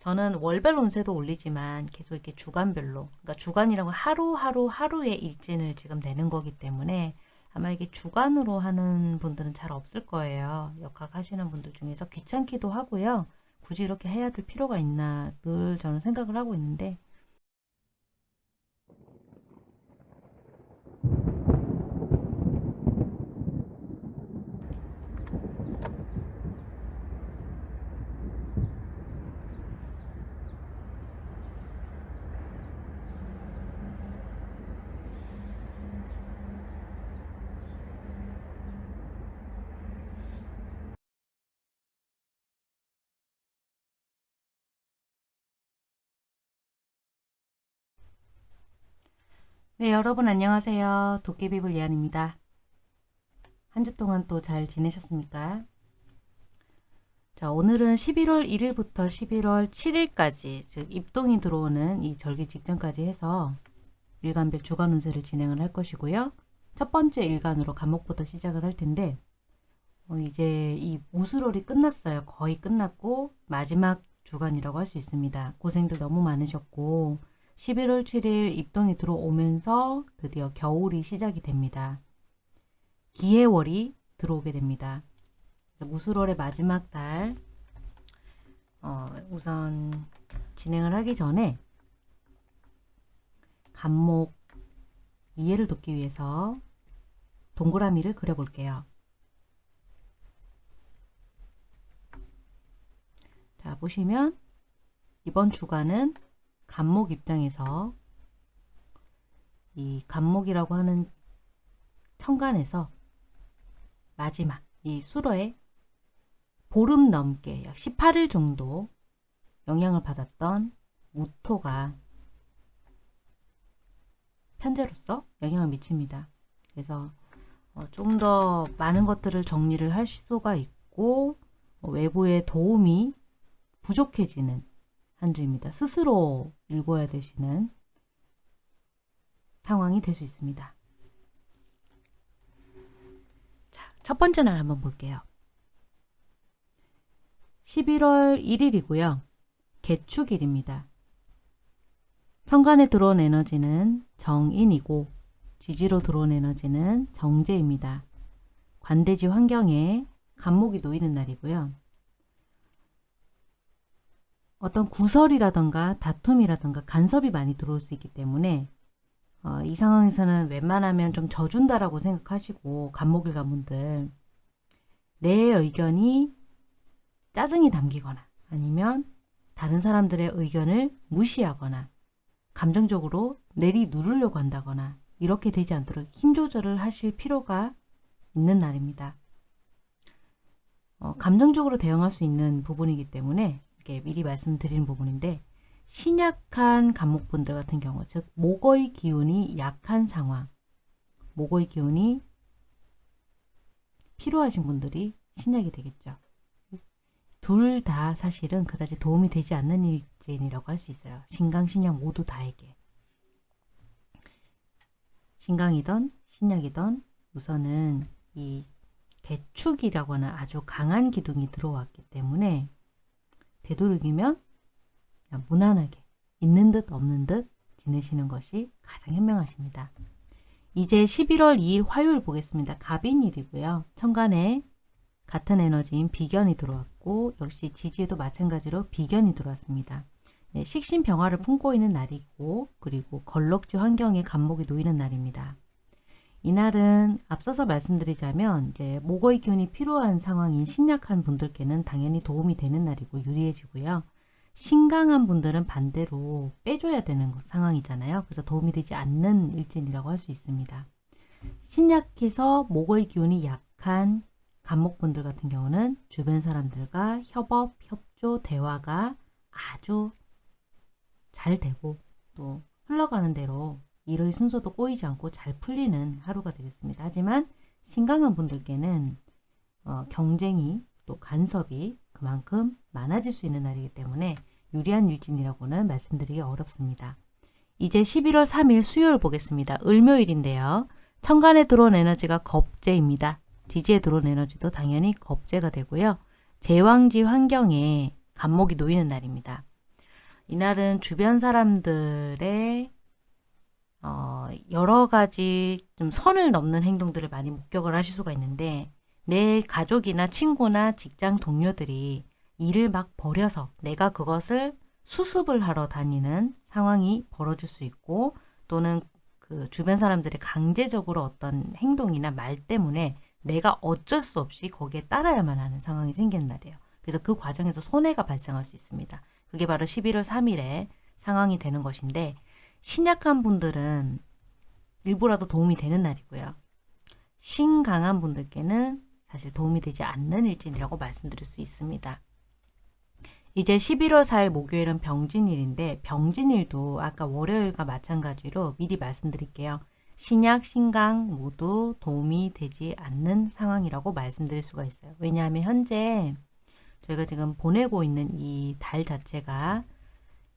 저는 월별 운세도 올리지만 계속 이렇게 주간별로, 그러니까 주간이라고 하루하루 하루의 일진을 지금 내는 거기 때문에 아마 이게 주간으로 하는 분들은 잘 없을 거예요. 역학 하시는 분들 중에서 귀찮기도 하고요. 굳이 이렇게 해야 될 필요가 있나 늘 저는 생각을 하고 있는데 네, 여러분 안녕하세요. 도깨비불 예안입니다. 한 주 동안 또 잘 지내셨습니까? 자, 오늘은 11월 1일부터 11월 7일까지, 즉 입동이 들어오는 이 절기 직전까지 해서 일간별 주간 운세를 진행을 할 것이고요. 첫 번째 일간으로 간목부터 시작을 할 텐데 어, 이제 이 무술월이 끝났어요. 거의 끝났고 마지막 주간이라고 할 수 있습니다. 고생들 너무 많으셨고 11월 7일 입동이 들어오면서 드디어 겨울이 시작이 됩니다. 기해월이 들어오게 됩니다. 무술월의 마지막 달 어, 우선 진행을 하기 전에 간목 이해를 돕기 위해서 동그라미를 그려볼게요. 자 보시면 이번 주간은 간목 입장에서 이 간목이라고 하는 천간에서 마지막 이 수로에 보름 넘게 약 18일 정도 영향을 받았던 무토가 편제로서 영향을 미칩니다. 그래서 어, 좀더 많은 것들을 정리를 할 수가 있고 어, 외부의 도움이 부족해지는 한 주입니다. 스스로 읽어야 되시는 상황이 될 수 있습니다. 자, 첫 번째 날 한번 볼게요. 11월 1일이고요. 개축일입니다. 천간에 들어온 에너지는 정인이고 지지로 들어온 에너지는 정제입니다. 관대지 환경에 간목이 놓이는 날이고요. 어떤 구설이라던가 다툼이라던가 간섭이 많이 들어올 수 있기 때문에 어, 이 상황에서는 웬만하면 좀 져준다라고 생각하시고 간목일 가문들 내 의견이 짜증이 담기거나 아니면 다른 사람들의 의견을 무시하거나 감정적으로 내리 누르려고 한다거나 이렇게 되지 않도록 힘 조절을 하실 필요가 있는 날입니다. 어, 감정적으로 대응할 수 있는 부분이기 때문에 이렇게 미리 말씀드리는 부분인데 신약한 간목분들 같은 경우 즉 목의 기운이 약한 상황 목의 기운이 필요하신 분들이 신약이 되겠죠. 둘 다 사실은 그다지 도움이 되지 않는 일진이라고 할 수 있어요. 신강, 신약 모두 다에게. 신강이던 신약이던 우선은 이 개축이라고 하는 아주 강한 기둥이 들어왔기 때문에 되도록이면 무난하게 있는 듯 없는 듯 지내시는 것이 가장 현명하십니다. 이제 11월 2일 화요일 보겠습니다. 갑인일이고요. 천간에 같은 에너지인 비견이 들어왔고 역시 지지에도 마찬가지로 비견이 들어왔습니다. 네, 식신병화를 품고 있는 날이고 그리고 걸럭지 환경에 간목이 놓이는 날입니다. 이날은 앞서서 말씀드리자면 이제 목의 기운이 필요한 상황인 신약한 분들께는 당연히 도움이 되는 날이고 유리해지고요. 신강한 분들은 반대로 빼줘야 되는 상황이잖아요. 그래서 도움이 되지 않는 일진이라고 할 수 있습니다. 신약해서 목의 기운이 약한 간목분들 같은 경우는 주변 사람들과 협업, 협조, 대화가 아주 잘 되고 또 흘러가는 대로 일의 순서도 꼬이지 않고 잘 풀리는 하루가 되겠습니다. 하지만 신강한 분들께는 어, 경쟁이 또 간섭이 그만큼 많아질 수 있는 날이기 때문에 유리한 일진이라고는 말씀드리기 어렵습니다. 이제 11월 3일 수요일 보겠습니다. 을묘일인데요. 천간에 들어온 에너지가 겁재입니다. 지지에 들어온 에너지도 당연히 겁재가 되고요. 제왕지 환경에 간목이 놓이는 날입니다. 이날은 주변 사람들의 어, 여러 가지 좀 선을 넘는 행동들을 많이 목격을 하실 수가 있는데 내 가족이나 친구나 직장 동료들이 일을 막 버려서 내가 그것을 수습을 하러 다니는 상황이 벌어질 수 있고 또는 그 주변 사람들이 강제적으로 어떤 행동이나 말 때문에 내가 어쩔 수 없이 거기에 따라야만 하는 상황이 생기는 날이에요. 그래서 그 과정에서 손해가 발생할 수 있습니다. 그게 바로 11월 3일에 상황이 되는 것인데 신약한 분들은 일부라도 도움이 되는 날이고요. 신강한 분들께는 사실 도움이 되지 않는 일진이라고 말씀드릴 수 있습니다. 이제 11월 4일 목요일은 병진일인데 병진일도 아까 월요일과 마찬가지로 미리 말씀드릴게요. 신약, 신강 모두 도움이 되지 않는 상황이라고 말씀드릴 수가 있어요. 왜냐하면 현재 저희가 지금 보내고 있는 이 달 자체가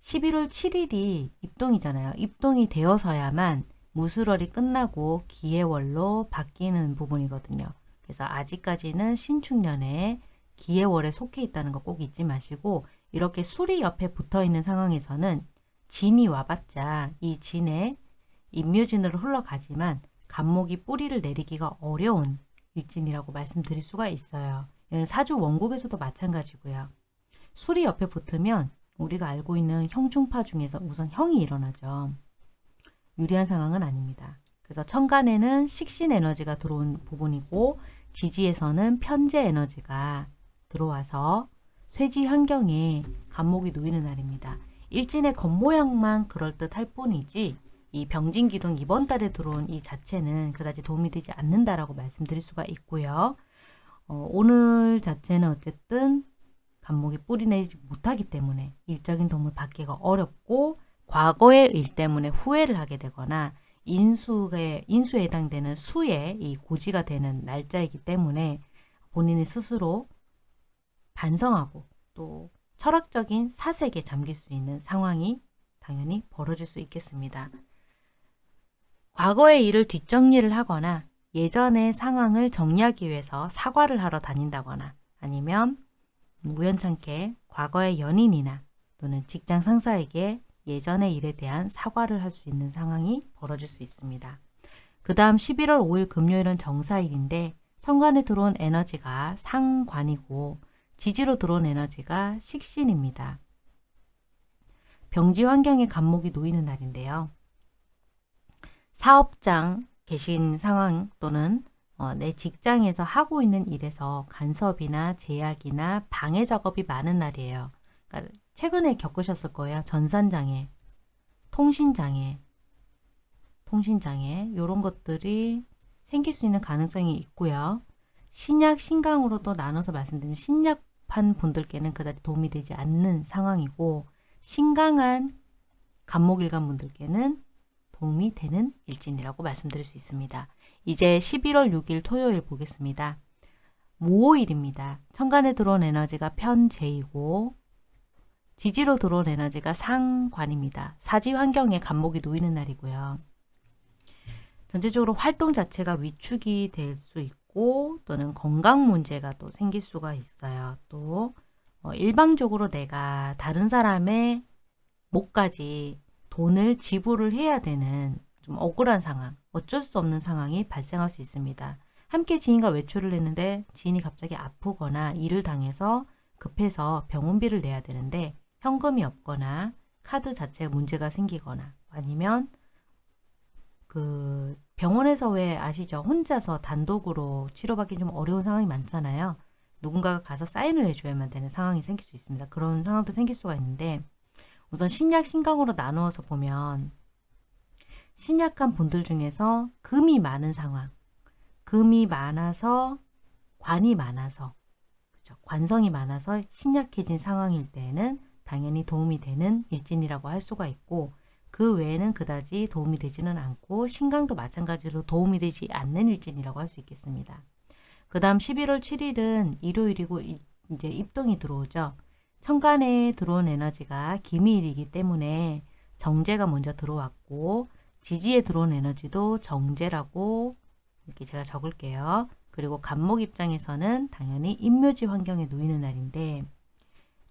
11월 7일이 입동이잖아요. 입동이 되어서야만 무술월이 끝나고 기해월로 바뀌는 부분이거든요. 그래서 아직까지는 신축년에 기해월에 속해 있다는 거 꼭 잊지 마시고 이렇게 술이 옆에 붙어 있는 상황에서는 진이 와봤자 이 진에 임묘진으로 흘러가지만 간목이 뿌리를 내리기가 어려운 일진이라고 말씀드릴 수가 있어요. 사주 원국에서도 마찬가지고요. 술이 옆에 붙으면 우리가 알고 있는 형중파 중에서 우선 형이 일어나죠. 유리한 상황은 아닙니다. 그래서 천간에는 식신 에너지가 들어온 부분이고 지지에서는 편재 에너지가 들어와서 쇠지 환경에 간목이 놓이는 날입니다. 일진의 겉모양만 그럴듯 할 뿐이지 이 병진기둥 이번 달에 들어온 이 자체는 그다지 도움이 되지 않는다라고 말씀드릴 수가 있고요. 어, 오늘 자체는 어쨌든 간목이 뿌리내지 못하기 때문에 일적인 도움을 받기가 어렵고 과거의 일 때문에 후회를 하게 되거나 인수에, 인수에 해당되는 수의 이 고지가 되는 날짜이기 때문에 본인이 스스로 반성하고 또 철학적인 사색에 잠길 수 있는 상황이 당연히 벌어질 수 있겠습니다. 과거의 일을 뒷정리를 하거나 예전의 상황을 정리하기 위해서 사과를 하러 다닌다거나 아니면 우연찮게 과거의 연인이나 또는 직장 상사에게 예전의 일에 대한 사과를 할 수 있는 상황이 벌어질 수 있습니다. 그 다음 11월 5일 금요일은 정사일인데 성관에 들어온 에너지가 상관이고 지지로 들어온 에너지가 식신입니다. 병지 환경에 감목이 놓이는 날인데요. 사업장 계신 상황 또는 어, 내 직장에서 하고 있는 일에서 간섭이나 제약이나 방해 작업이 많은 날이에요. 그러니까 최근에 겪으셨을 거예요. 전산장애, 통신장애, 통신장애 이런 것들이 생길 수 있는 가능성이 있고요. 신약, 신강으로 도 나눠서 말씀드리면 신약한 분들께는 그다지 도움이 되지 않는 상황이고 신강한 간목일간 분들께는 도움이 되는 일진이라고 말씀드릴 수 있습니다. 이제 11월 6일 토요일 보겠습니다. 모호일입니다. 천간에 들어온 에너지가 편재이고 지지로 들어온 에너지가 상관입니다. 사지 환경에 간목이 놓이는 날이고요. 전체적으로 활동 자체가 위축이 될 수 있고 또는 건강 문제가 또 생길 수가 있어요. 또 어, 일방적으로 내가 다른 사람의 목까지 돈을 지불을 해야 되는 좀 억울한 상황, 어쩔 수 없는 상황이 발생할 수 있습니다. 함께 지인과 외출을 했는데 지인이 갑자기 아프거나 일을 당해서 급해서 병원비를 내야 되는데 현금이 없거나 카드 자체에 문제가 생기거나 아니면 그 병원에서 왜 아시죠? 혼자서 단독으로 치료받기 좀 어려운 상황이 많잖아요. 누군가가 가서 사인을 해줘야만 되는 상황이 생길 수 있습니다. 그런 상황도 생길 수가 있는데 우선 신약, 신강으로 나누어서 보면 신약한 분들 중에서 금이 많은 상황, 금이 많아서 관이 많아서 그렇죠? 관성이 많아서 신약해진 상황일 때에는 당연히 도움이 되는 일진이라고 할 수가 있고 그 외에는 그다지 도움이 되지는 않고 신강도 마찬가지로 도움이 되지 않는 일진이라고 할 수 있겠습니다. 그 다음 11월 7일은 일요일이고 이제 입동이 들어오죠. 천간에 들어온 에너지가 기미일이기 때문에 정제가 먼저 들어왔고 지지에 들어온 에너지도 정제라고 이렇게 제가 적을게요. 그리고 간목 입장에서는 당연히 임묘지 환경에 놓이는 날인데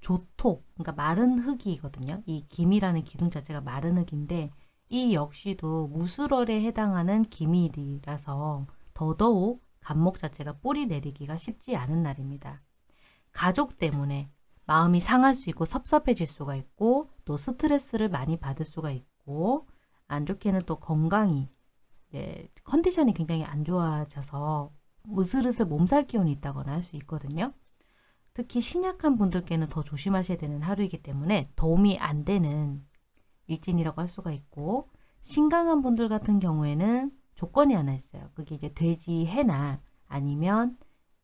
조토, 그러니까 마른 흙이거든요. 이 김이라는 기둥 자체가 마른 흙인데 이 역시도 무술월에 해당하는 기밀이라서 더더욱 간목 자체가 뿌리 내리기가 쉽지 않은 날입니다. 가족 때문에 마음이 상할 수 있고 섭섭해질 수가 있고 또 스트레스를 많이 받을 수가 있고 안 좋게는 또 건강이 네, 컨디션이 굉장히 안 좋아져서 으슬으슬 몸살 기운이 있다거나 할 수 있거든요. 특히 신약한 분들께는 더 조심하셔야 되는 하루이기 때문에 도움이 안 되는 일진이라고 할 수가 있고 신강한 분들 같은 경우에는 조건이 하나 있어요. 그게 이제 돼지 해나 아니면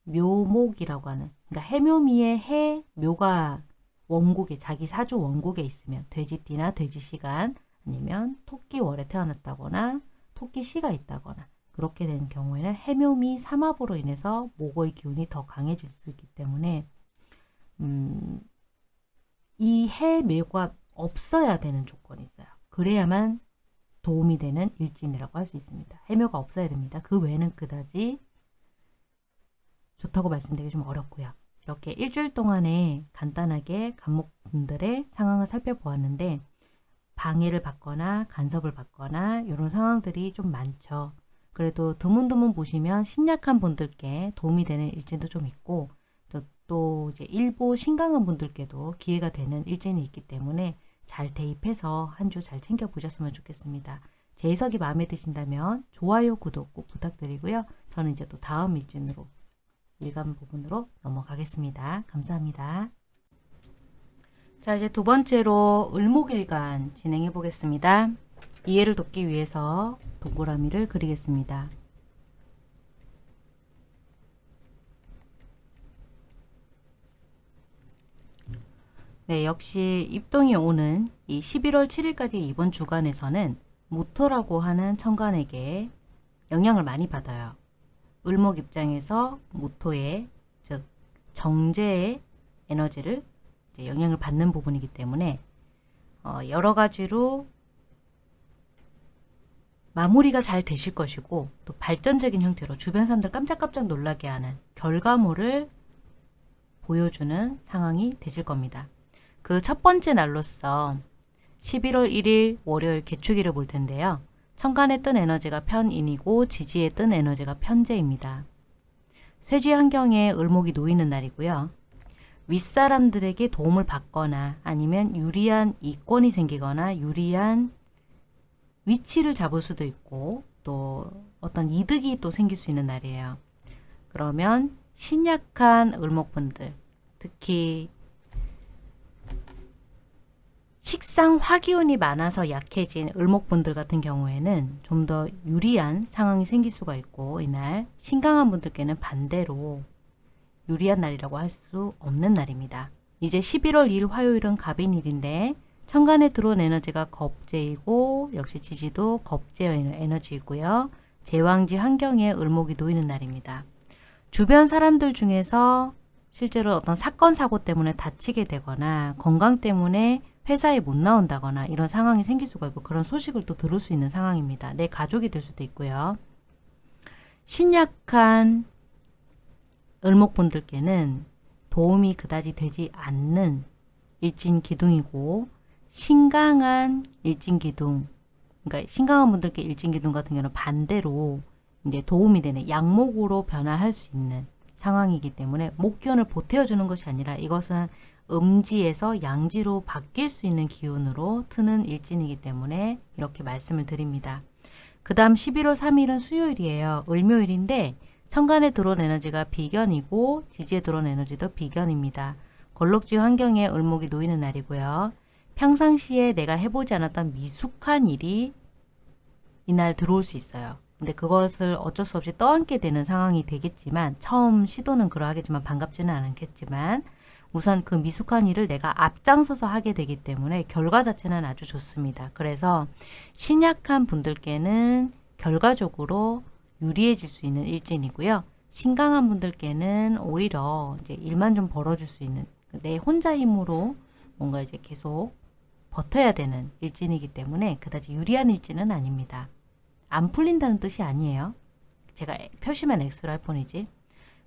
묘목이라고 하는 그러니까 해묘미의 해 묘가 원국에 자기 사주 원국에 있으면 돼지띠나 돼지시간 아니면 토끼월에 태어났다거나 토끼씨가 있다거나 그렇게 되는 경우에는 해묘미 삼합으로 인해서 목의 기운이 더 강해질 수 있기 때문에 음, 이 해묘가 없어야 되는 조건이 있어요. 그래야만 도움이 되는 일진이라고 할 수 있습니다. 해묘가 없어야 됩니다. 그 외에는 그다지 좋다고 말씀드리기 좀 어렵고요. 이렇게 일주일 동안에 간단하게 간목분들의 상황을 살펴보았는데 방해를 받거나 간섭을 받거나 이런 상황들이 좀 많죠. 그래도 드문드문 보시면 신약한 분들께 도움이 되는 일진도 좀 있고 또, 또 이제 일부 신강한 분들께도 기회가 되는 일진이 있기 때문에 잘 대입해서 한 주 잘 챙겨보셨으면 좋겠습니다. 제 해석이 마음에 드신다면 좋아요, 구독 꼭 부탁드리고요. 저는 이제 또 다음 일진으로 일간 부분으로 넘어가겠습니다. 감사합니다. 자 이제 두 번째로 을목일간 진행해 보겠습니다. 이해를 돕기 위해서 동그라미를 그리겠습니다. 네, 역시 입동이 오는 이 11월 7일까지 이번 주간에서는 무토라고 하는 천간에게 영향을 많이 받아요. 을목 입장에서 무토의 즉 정제의 에너지를 영향을 받는 부분이기 때문에 어, 여러 가지로 마무리가 잘 되실 것이고 또 발전적인 형태로 주변 사람들 깜짝깜짝 놀라게 하는 결과물을 보여주는 상황이 되실 겁니다. 그 첫 번째 날로서 11월 1일 월요일 개축일을 볼 텐데요. 천간에 뜬 에너지가 편인이고 지지에 뜬 에너지가 편재입니다. 쇠지 환경에 을목이 놓이는 날이고요. 윗사람들에게 도움을 받거나 아니면 유리한 이권이 생기거나 유리한 위치를 잡을 수도 있고 또 어떤 이득이 또 생길 수 있는 날이에요. 그러면 신약한 을목분들 특히 식상 화기운이 많아서 약해진 을목분들 같은 경우에는 좀 더 유리한 상황이 생길 수가 있고 이날 신강한 분들께는 반대로 유리한 날이라고 할 수 없는 날입니다. 이제 11월 2일 화요일은 갑인일인데 천간에 들어온 에너지가 겁재이고 역시 지지도 겁재의 에너지이고요. 제왕지 환경에 을목이 놓이는 날입니다. 주변 사람들 중에서 실제로 어떤 사건 사고 때문에 다치게 되거나 건강 때문에 회사에 못 나온다거나 이런 상황이 생길 수가 있고 그런 소식을 또 들을 수 있는 상황입니다. 내 가족이 될 수도 있고요. 신약한 을목분들께는 도움이 그다지 되지 않는 일진기둥이고 신강한 일진기둥 그러니까 신강한 분들께 일진기둥 같은 경우는 반대로 이제 도움이 되는 양목으로 변화할 수 있는 상황이기 때문에 목기운을 보태어주는 것이 아니라 이것은 음지에서 양지로 바뀔 수 있는 기운으로 트는 일진이기 때문에 이렇게 말씀을 드립니다. 그 다음 11월 3일은 수요일이에요. 을묘일인데 천간에 들어온 에너지가 비견이고 지지에 들어온 에너지도 비견입니다. 걸럭지 환경에 을목이 놓이는 날이고요. 평상시에 내가 해보지 않았던 미숙한 일이 이날 들어올 수 있어요. 근데 그것을 어쩔 수 없이 떠안게 되는 상황이 되겠지만 처음 시도는 그러하겠지만 반갑지는 않겠지만 우선 그 미숙한 일을 내가 앞장서서 하게 되기 때문에 결과 자체는 아주 좋습니다. 그래서 신약한 분들께는 결과적으로 유리해질 수 있는 일진이고요. 신강한 분들께는 오히려 이제 일만 좀 벌어줄 수 있는 내 혼자 힘으로 뭔가 이제 계속 버텨야 되는 일진이기 때문에 그다지 유리한 일진은 아닙니다. 안 풀린다는 뜻이 아니에요. 제가 표시만 X로 할 뿐이지.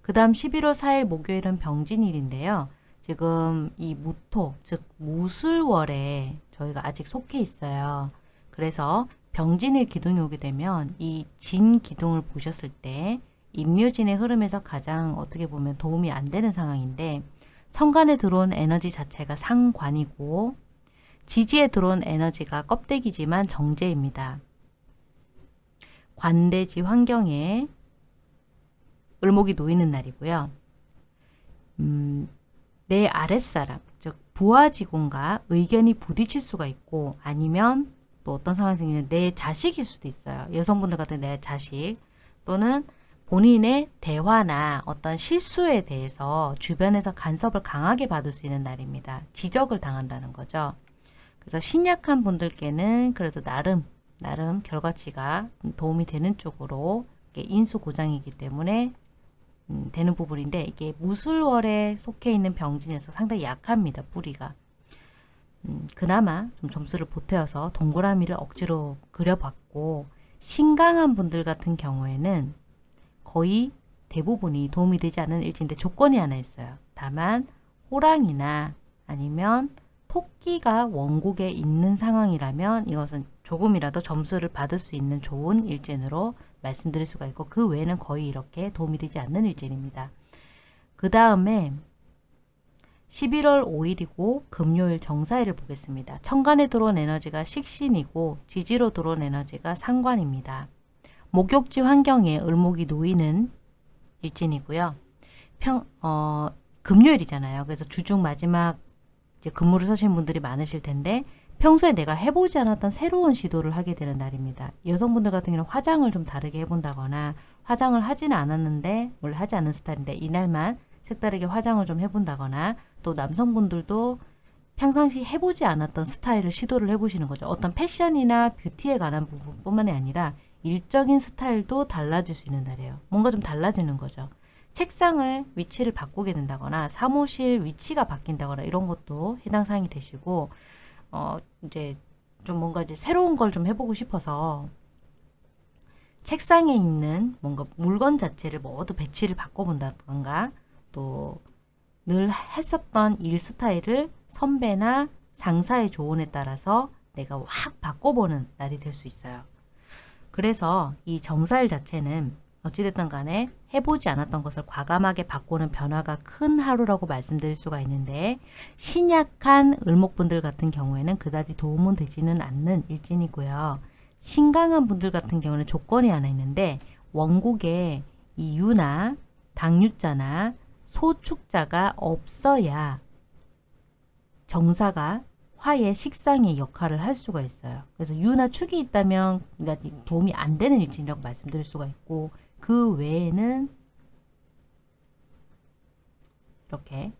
그 다음 11월 4일 목요일은 병진일인데요. 지금 이 무토, 즉 무술월에 저희가 아직 속해 있어요. 그래서 병진일 기둥이 오게 되면 이 진 기둥을 보셨을 때 임묘진의 흐름에서 가장 어떻게 보면 도움이 안 되는 상황인데 천간에 들어온 에너지 자체가 상관이고 지지에 들어온 에너지가 껍데기지만 정제입니다. 관대지 환경에 을목이 놓이는 날이고요. 음, 내 아랫사람, 즉 부하 직원과 의견이 부딪힐 수가 있고 아니면 또 어떤 상황이 생기면 내 자식일 수도 있어요. 여성분들 같은 내 자식 또는 본인의 대화나 어떤 실수에 대해서 주변에서 간섭을 강하게 받을 수 있는 날입니다. 지적을 당한다는 거죠. 그래서 신약한 분들께는 그래도 나름 나름 결과치가 도움이 되는 쪽으로 인수 고장이기 때문에 음, 되는 부분인데 이게 무술월에 속해 있는 병진에서 상당히 약합니다. 뿌리가. 음, 그나마 좀 점수를 보태어서 동그라미를 억지로 그려봤고 신강한 분들 같은 경우에는 거의 대부분이 도움이 되지 않는 일지인데 조건이 하나 있어요. 다만 호랑이나 아니면 토끼가 원국에 있는 상황이라면 이것은 조금이라도 점수를 받을 수 있는 좋은 일진으로 말씀드릴 수가 있고 그 외에는 거의 이렇게 도움이 되지 않는 일진입니다. 그 다음에 11월 5일이고 금요일 정사일을 보겠습니다. 천간에 들어온 에너지가 식신이고 지지로 들어온 에너지가 상관입니다. 목욕지 환경에 을목이 놓이는 일진이고요. 평, 어, 금요일이잖아요. 그래서 주중 마지막 이제 근무를 서신 분들이 많으실 텐데 평소에 내가 해보지 않았던 새로운 시도를 하게 되는 날입니다. 여성분들 같은 경우는 화장을 좀 다르게 해본다거나 화장을 하지는 않았는데 원래 하지 않는 스타일인데 이날만 색다르게 화장을 좀 해본다거나 또 남성분들도 평상시 해보지 않았던 스타일을 시도를 해보시는 거죠. 어떤 패션이나 뷰티에 관한 부분뿐만이 아니라 일적인 스타일도 달라질 수 있는 날이에요. 뭔가 좀 달라지는 거죠. 책상을 위치를 바꾸게 된다거나 사무실 위치가 바뀐다거나 이런 것도 해당 사항이 되시고 어 이제 좀 뭔가 이제 새로운 걸 좀 해보고 싶어서 책상에 있는 뭔가 물건 자체를 모두 배치를 바꿔본다던가 또 늘 했었던 일 스타일을 선배나 상사의 조언에 따라서 내가 확 바꿔보는 날이 될 수 있어요. 그래서 이 정사일 자체는 어찌됐든 간에 해보지 않았던 것을 과감하게 바꾸는 변화가 큰 하루라고 말씀드릴 수가 있는데 신약한 을목분들 같은 경우에는 그다지 도움은 되지는 않는 일진이고요. 신강한 분들 같은 경우는 조건이 하나 있는데 원국에 이 유나 당유자나 소축자가 없어야 정사가 화의 식상의 역할을 할 수가 있어요. 그래서 유나 축이 있다면 그러니까 도움이 안 되는 일진이라고 말씀드릴 수가 있고 그 외에는 이렇게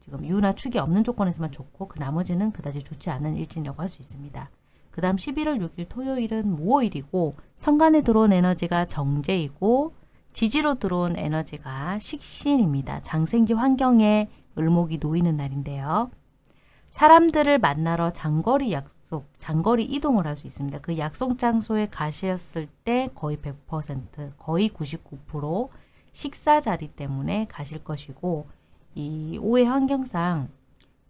지금 유나 축이 없는 조건에서만 좋고 그 나머지는 그다지 좋지 않은 일진이라고 할 수 있습니다. 그 다음 11월 6일 토요일은 무오일이고 천간에 들어온 에너지가 정제이고 지지로 들어온 에너지가 식신입니다. 장생지 환경에 을목이 놓이는 날인데요. 사람들을 만나러 장거리 약속, 장거리 이동을 할 수 있습니다. 그 약속 장소에 가셨을 때 거의 100%, 거의 99% 식사 자리 때문에 가실 것이고 이 오해 환경상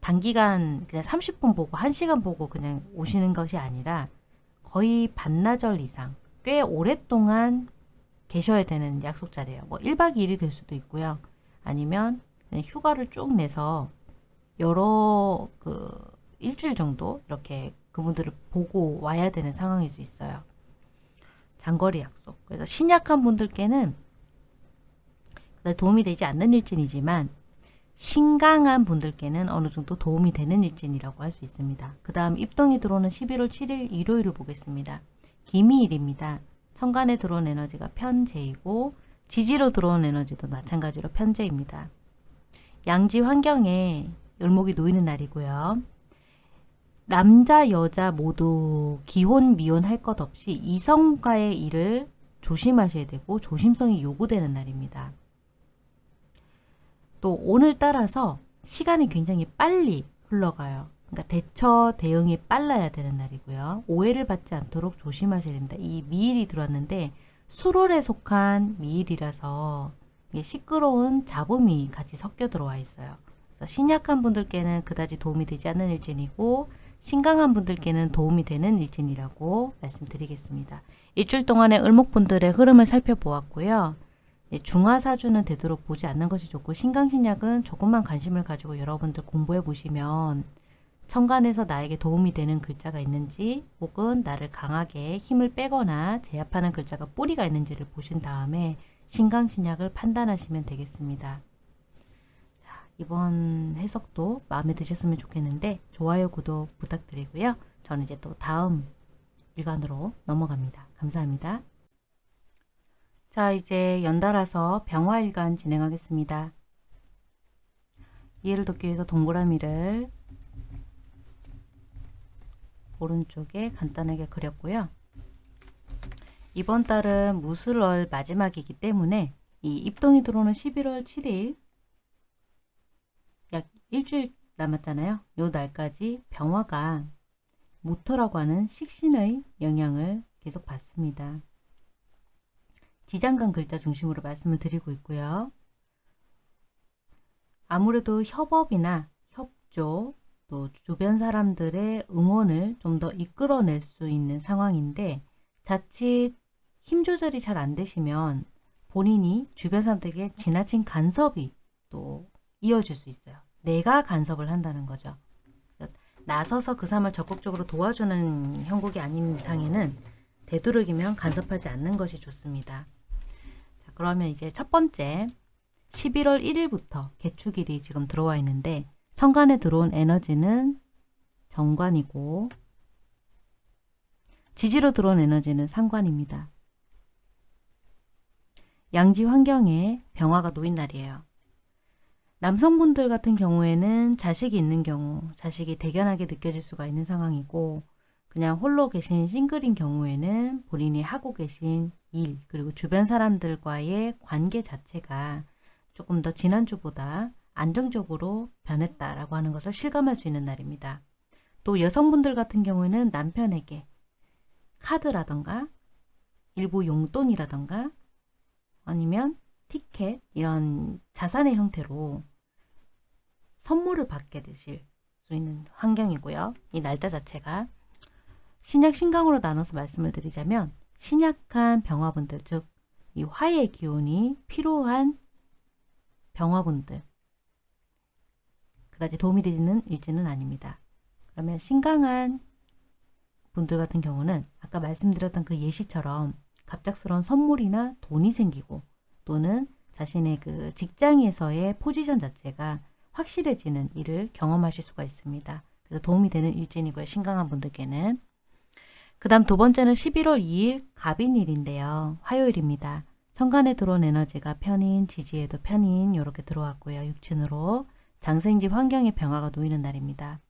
단기간 그냥 30분 보고 1시간 보고 그냥 오시는 것이 아니라 거의 반나절 이상 꽤 오랫동안 계셔야 되는 약속 자리예요. 뭐 1박 2일이 될 수도 있고요. 아니면 휴가를 쭉 내서 여러 그 일주일 정도 이렇게 그분들을 보고 와야 되는 상황일 수 있어요. 장거리 약속. 그래서 신약한 분들께는 도움이 되지 않는 일진이지만 신강한 분들께는 어느 정도 도움이 되는 일진이라고 할 수 있습니다. 그 다음 입동이 들어오는 11월 7일 일요일을 보겠습니다. 기미일입니다. 천간에 들어온 에너지가 편재이고 지지로 들어온 에너지도 마찬가지로 편재입니다. 양지 환경에 을목이 놓이는 날이고요. 남자 여자 모두 기혼 미혼 할 것 없이 이성과의 일을 조심하셔야 되고 조심성이 요구되는 날입니다. 또 오늘 따라서 시간이 굉장히 빨리 흘러가요. 그러니까 대처 대응이 빨라야 되는 날이고요. 오해를 받지 않도록 조심하셔야 됩니다. 이 미일이 들어왔는데 수월에 속한 미일이라서 시끄러운 잡음이 같이 섞여 들어와 있어요. 그래서 신약한 분들께는 그다지 도움이 되지 않는 일진이고 신강한 분들께는 도움이 되는 일진이라고 말씀드리겠습니다. 일주일 동안의 을목분들의 흐름을 살펴보았고요. 예, 중화사주는 되도록 보지 않는 것이 좋고 신강신약은 조금만 관심을 가지고 여러분들 공부해 보시면 천간에서 나에게 도움이 되는 글자가 있는지 혹은 나를 강하게 힘을 빼거나 제압하는 글자가 뿌리가 있는지를 보신 다음에 신강신약을 판단하시면 되겠습니다. 자, 이번 해석도 마음에 드셨으면 좋겠는데 좋아요, 구독 부탁드리고요. 저는 이제 또 다음 일간으로 넘어갑니다. 감사합니다. 자, 이제 연달아서 병화일간 진행하겠습니다. 이해를 돕기 위해서 동그라미를 오른쪽에 간단하게 그렸고요. 이번 달은 무술월 마지막이기 때문에 이 입동이 들어오는 11월 7일 약 일주일 남았잖아요. 요 날까지 병화가 무토라고 하는 식신의 영향을 계속 받습니다. 지장간 글자 중심으로 말씀을 드리고 있고요. 아무래도 협업이나 협조 또 주변 사람들의 응원을 좀 더 이끌어낼 수 있는 상황인데 자칫 힘 조절이 잘 안 되시면 본인이 주변 사람들에게 지나친 간섭이 또 이어질 수 있어요. 내가 간섭을 한다는 거죠. 나서서 그 사람을 적극적으로 도와주는 형국이 아닌 이상에는 되도록이면 간섭하지 않는 것이 좋습니다. 자, 그러면 이제 첫 번째 11월 1일부터 개축일이 지금 들어와 있는데 천간에 들어온 에너지는 정관이고 지지로 들어온 에너지는 상관입니다. 양지 환경에 병화가 놓인 날이에요. 남성분들 같은 경우에는 자식이 있는 경우 자식이 대견하게 느껴질 수가 있는 상황이고 그냥 홀로 계신 싱글인 경우에는 본인이 하고 계신 일 그리고 주변 사람들과의 관계 자체가 조금 더 지난주보다 안정적으로 변했다라고 하는 것을 실감할 수 있는 날입니다. 또 여성분들 같은 경우에는 남편에게 카드라던가 일부 용돈이라던가 아니면 티켓 이런 자산의 형태로 선물을 받게 되실 수 있는 환경이고요. 이 날짜 자체가 신약 신강으로 나눠서 말씀을 드리자면 신약한 병화분들 즉 이 화의 기운이 필요한 병화분들 그다지 도움이 되지는 일지는 아닙니다. 그러면 신강한 분들 같은 경우는 아까 말씀드렸던 그 예시처럼 갑작스러운 선물이나 돈이 생기고 또는 자신의 그 직장에서의 포지션 자체가 확실해지는 일을 경험하실 수가 있습니다. 그래서 도움이 되는 일진이고요. 신강한 분들께는. 그 다음 두 번째는 11월 2일 갑인일인데요. 화요일입니다. 천간에 들어온 에너지가 편인, 지지에도 편인 이렇게 들어왔고요. 육친으로 장생집 환경의 변화가 놓이는 날입니다.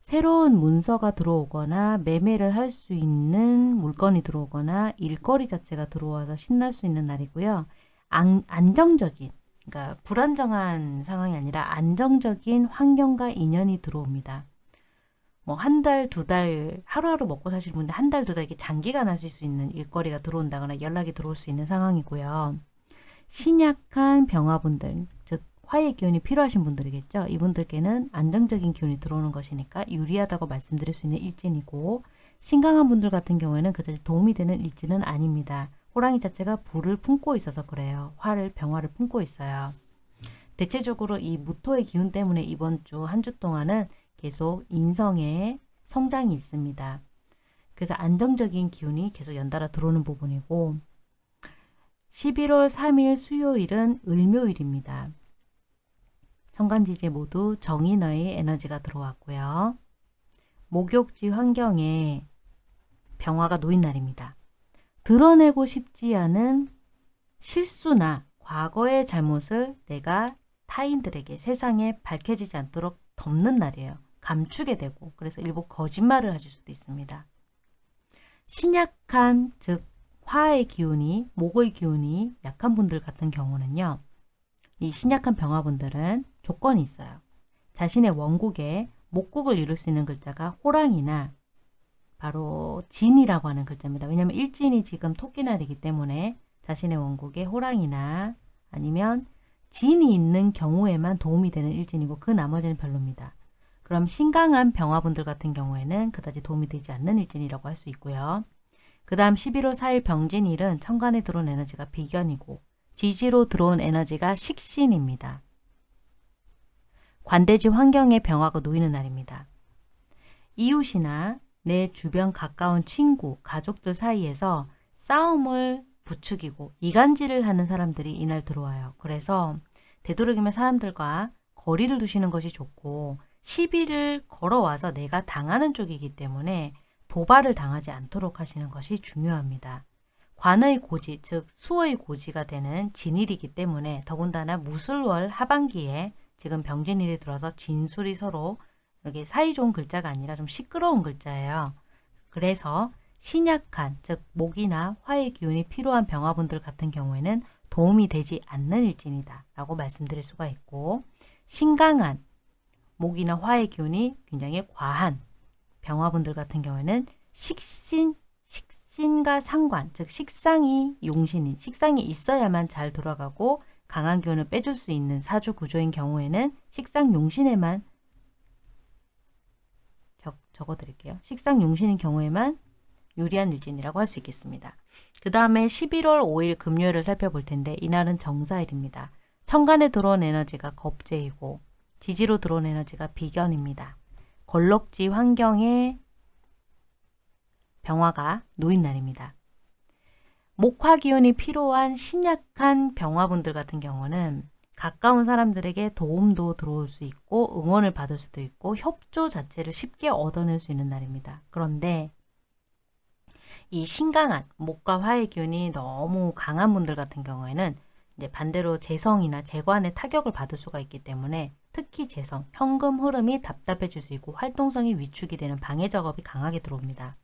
새로운 문서가 들어오거나 매매를 할 수 있는 물건이 들어오거나 일거리 자체가 들어와서 신날 수 있는 날이고요. 안, 안정적인 그러니까 불안정한 상황이 아니라 안정적인 환경과 인연이 들어옵니다. 뭐 한 달, 두 달, 하루하루 먹고 사시는 분들 한 달, 두 달 이렇게 장기간 하실 수 있는 일거리가 들어온다거나 연락이 들어올 수 있는 상황이고요. 신약한 병화분들, 즉 화의 기운이 필요하신 분들이겠죠. 이분들께는 안정적인 기운이 들어오는 것이니까 유리하다고 말씀드릴 수 있는 일진이고 신강한 분들 같은 경우에는 그다지 도움이 되는 일진은 아닙니다. 호랑이 자체가 불을 품고 있어서 그래요. 화를 병화를 품고 있어요. 대체적으로 이 무토의 기운 때문에 이번 주 한주 동안은 계속 인성의 성장이 있습니다. 그래서 안정적인 기운이 계속 연달아 들어오는 부분이고 11월 3일 수요일은 을묘일입니다. 천간지지 모두 정인의 에너지가 들어왔고요. 목욕지 환경에 병화가 놓인 날입니다. 드러내고 싶지 않은 실수나 과거의 잘못을 내가 타인들에게 세상에 밝혀지지 않도록 덮는 날이에요. 감추게 되고 그래서 일부 거짓말을 하실 수도 있습니다. 신약한 즉 화의 기운이 목의 기운이 약한 분들 같은 경우는요. 이 신약한 병화분들은 조건이 있어요. 자신의 원국에 목국을 이룰 수 있는 글자가 호랑이나 바로 진이라고 하는 글자입니다. 왜냐하면 일진이 지금 토끼날이기 때문에 자신의 원국에 호랑이나 아니면 진이 있는 경우에만 도움이 되는 일진이고 그 나머지는 별로입니다. 그럼 신강한 병화분들 같은 경우에는 그다지 도움이 되지 않는 일진이라고 할 수 있고요. 그 다음 11월 4일 병진일은 천간에 들어온 에너지가 비견이고 지지로 들어온 에너지가 식신입니다. 관대지 환경에 병화가 놓이는 날입니다. 이웃이나 내 주변 가까운 친구, 가족들 사이에서 싸움을 부추기고 이간질을 하는 사람들이 이날 들어와요. 그래서 되도록이면 사람들과 거리를 두시는 것이 좋고 시비를 걸어와서 내가 당하는 쪽이기 때문에 도발을 당하지 않도록 하시는 것이 중요합니다. 관의 고지, 즉 수의 고지가 되는 진일이기 때문에 더군다나 무술월 하반기에 지금 병진일이 들어서 진술이 서로 이렇게 사이 좋은 글자가 아니라 좀 시끄러운 글자예요. 그래서 신약한, 즉 목이나 화의 기운이 필요한 병화분들 같은 경우에는 도움이 되지 않는 일진이다 라고 말씀드릴 수가 있고 신강한, 목이나 화의 기운이 굉장히 과한 병화분들 같은 경우에는 식신, 식신과 상관, 즉 식상이 용신인, 식상이 있어야만 잘 돌아가고 강한 기운을 빼줄 수 있는 사주 구조인 경우에는 식상 용신에만 적, 적어드릴게요. 식상 용신인 경우에만 유리한 일진이라고 할 수 있겠습니다. 그 다음에 11월 5일 금요일을 살펴볼 텐데 이날은 정사일입니다. 천간에 들어온 에너지가 겁재이고 지지로 들어온 에너지가 비견입니다. 걸럭지 환경에 병화가 놓인 날입니다. 목화 기운이 필요한 신약한 병화분들 같은 경우는 가까운 사람들에게 도움도 들어올 수 있고 응원을 받을 수도 있고 협조 자체를 쉽게 얻어낼 수 있는 날입니다. 그런데 이 신강한 목과 화의 기운이 너무 강한 분들 같은 경우에는 이제 반대로 재성이나 재관에 타격을 받을 수가 있기 때문에 특히 재성, 현금 흐름이 답답해질 수 있고 활동성이 위축이 되는 방해 작업이 강하게 들어옵니다.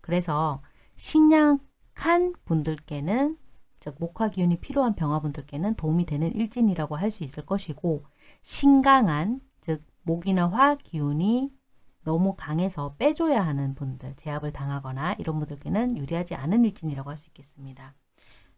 그래서 신약 한 분들께는 즉 목화 기운이 필요한 병화분들께는 도움이 되는 일진이라고 할 수 있을 것이고 신강한 즉 목이나 화 기운이 너무 강해서 빼줘야 하는 분들, 제압을 당하거나 이런 분들께는 유리하지 않은 일진이라고 할 수 있겠습니다.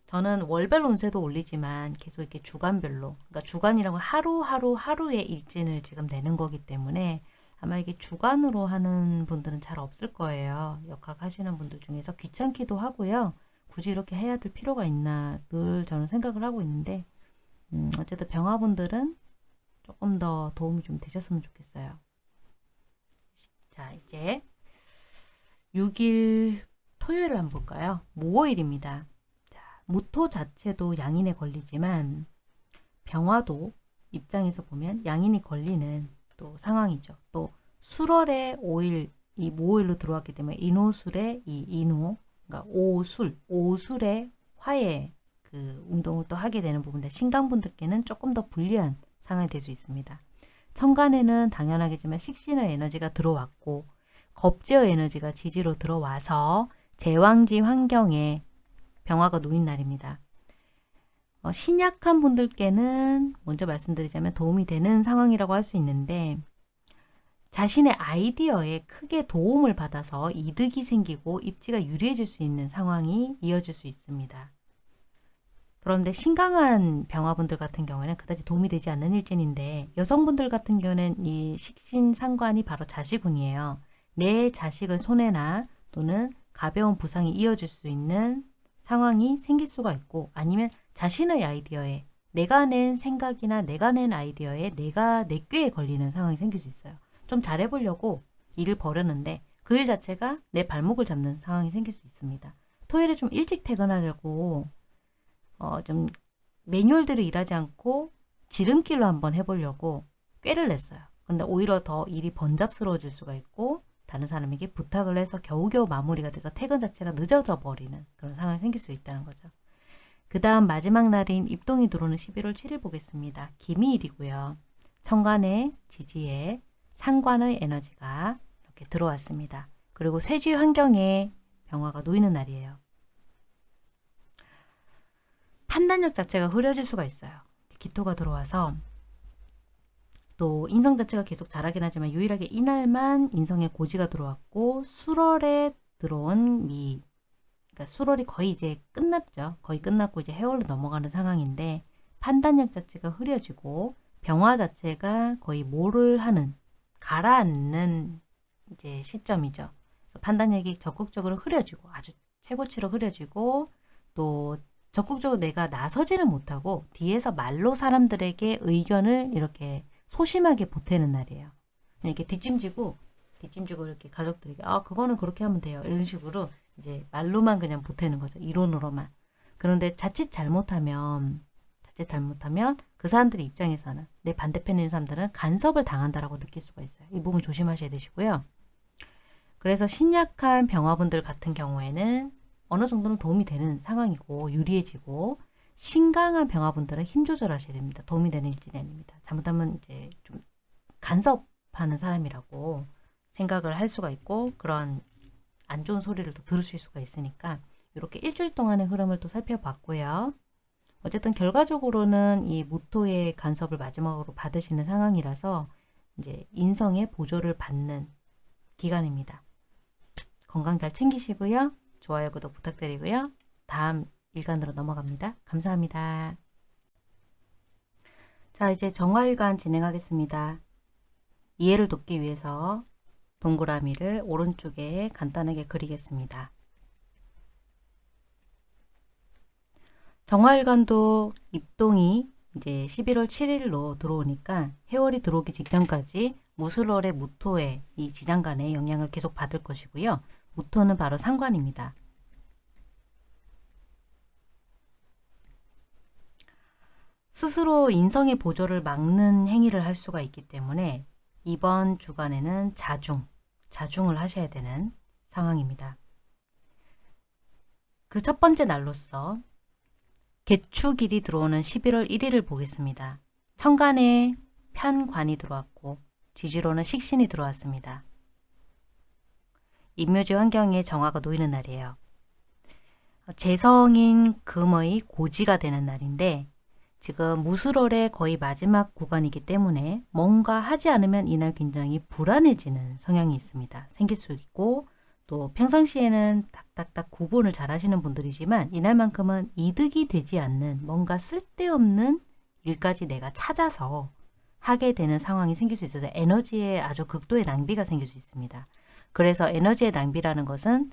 저는 월별 운세도 올리지만 계속 이렇게 주간별로, 그러니까 주간이라고 하루하루 하루의 일진을 지금 내는 거기 때문에 아마 이게 주간으로 하는 분들은 잘 없을 거예요. 역학 하시는 분들 중에서 귀찮기도 하고요. 굳이 이렇게 해야 될 필요가 있나 늘 저는 생각을 하고 있는데 음, 어쨌든 병화분들은 조금 더 도움이 좀 되셨으면 좋겠어요. 자 이제 6일 토요일을 한번 볼까요? 무오일입니다. 자, 무토 자체도 양인에 걸리지만 병화도 입장에서 보면 양인이 걸리는 또 상황이죠. 또 술월에 5일 이 무오일로 들어왔기 때문에 인호술에 이 인호 그러니까 오술, 오술의 화해 그 운동을 또 하게 되는 부분인데 신강분들께는 조금 더 불리한 상황이 될 수 있습니다. 천간에는 당연하겠지만 식신의 에너지가 들어왔고 겁제의 에너지가 지지로 들어와서 제왕지 환경에 병화가 놓인 날입니다. 어, 신약한 분들께는 먼저 말씀드리자면 도움이 되는 상황이라고 할 수 있는데 자신의 아이디어에 크게 도움을 받아서 이득이 생기고 입지가 유리해질 수 있는 상황이 이어질 수 있습니다. 그런데 신강한 병화분들 같은 경우에는 그다지 도움이 되지 않는 일진인데 여성분들 같은 경우는 이 식신상관이 바로 자식운이에요. 내 자식을 손해나 또는 가벼운 부상이 이어질 수 있는 상황이 생길 수가 있고 아니면 자신의 아이디어에 내가 낸 생각이나 내가 낸 아이디어에 내가 내 꾀에 걸리는 상황이 생길 수 있어요. 좀 잘해보려고 일을 벌였는데 그 일 자체가 내 발목을 잡는 상황이 생길 수 있습니다. 토요일에 좀 일찍 퇴근하려고 어, 좀 매뉴얼대로 일하지 않고 지름길로 한번 해보려고 꾀를 냈어요. 근데 오히려 더 일이 번잡스러워질 수가 있고 다른 사람에게 부탁을 해서 겨우겨우 마무리가 돼서 퇴근 자체가 늦어져 버리는 그런 상황이 생길 수 있다는 거죠. 그 다음 마지막 날인 입동이 들어오는 11월 7일 보겠습니다. 기미일이고요. 천간의 지지에 상관의 에너지가 이렇게 들어왔습니다. 그리고 쇠지 환경에 병화가 놓이는 날이에요. 판단력 자체가 흐려질 수가 있어요. 기토가 들어와서 또 인성 자체가 계속 자라긴 하지만 유일하게 이날만 인성에 고지가 들어왔고 수월에 들어온 미 그러니까 수월이 거의 이제 끝났죠. 거의 끝났고 이제 해월로 넘어가는 상황인데 판단력 자체가 흐려지고 병화 자체가 거의 뭐를 하는 가라앉는 이제 시점이죠. 그래서 판단력이 적극적으로 흐려지고 아주 최고치로 흐려지고 또 적극적으로 내가 나서지는 못하고 뒤에서 말로 사람들에게 의견을 이렇게 소심하게 보태는 날이에요. 이렇게 뒷짐지고 뒷짐지고 이렇게 가족들에게 아 그거는 그렇게 하면 돼요. 이런 식으로 이제 말로만 그냥 보태는 거죠. 이론으로만. 그런데 자칫 잘못하면 자칫 잘못하면 그 사람들 입장에서는 내 반대편에 있는 사람들은 간섭을 당한다라고 느낄 수가 있어요. 이 부분 조심하셔야 되시고요. 그래서 신약한 병화분들 같은 경우에는 어느 정도는 도움이 되는 상황이고 유리해지고 신강한 병화분들은 힘 조절하셔야 됩니다. 도움이 되는 일진이 아닙니다. 잘못하면 이제 좀 간섭하는 사람이라고 생각을 할 수가 있고 그런 안 좋은 소리를 또 들으실 수가 있으니까 이렇게 일주일 동안의 흐름을 또 살펴봤고요. 어쨌든 결과적으로는 이 무토의 간섭을 마지막으로 받으시는 상황이라서 이제 인성의 보조를 받는 기간입니다. 건강 잘 챙기시고요. 좋아요, 구독 부탁드리고요. 다음 일간으로 넘어갑니다. 감사합니다. 자, 이제 정화일간 진행하겠습니다. 이해를 돕기 위해서 동그라미를 오른쪽에 간단하게 그리겠습니다. 정화일관도 입동이 이제 11월 7일로 들어오니까 해월이 들어오기 직전까지 무술월의 무토의 이 지장간의 영향을 계속 받을 것이고요. 무토는 바로 상관입니다. 스스로 인성의 보조를 막는 행위를 할 수가 있기 때문에 이번 주간에는 자중, 자중을 하셔야 되는 상황입니다. 그 첫 번째 날로서 개축일이 들어오는 11월 1일을 보겠습니다. 천간에 편관이 들어왔고 지지로는 식신이 들어왔습니다. 임묘지 환경에 정화가 놓이는 날이에요. 재성인 금의 고지가 되는 날인데 지금 무술월의 거의 마지막 구간이기 때문에 뭔가 하지 않으면 이날 굉장히 불안해지는 성향이 있습니다. 생길 수 있고 또 평상시에는 딱딱딱 구분을 잘 하시는 분들이지만 이날만큼은 이득이 되지 않는 뭔가 쓸데없는 일까지 내가 찾아서 하게 되는 상황이 생길 수 있어서 에너지에 아주 극도의 낭비가 생길 수 있습니다. 그래서 에너지의 낭비라는 것은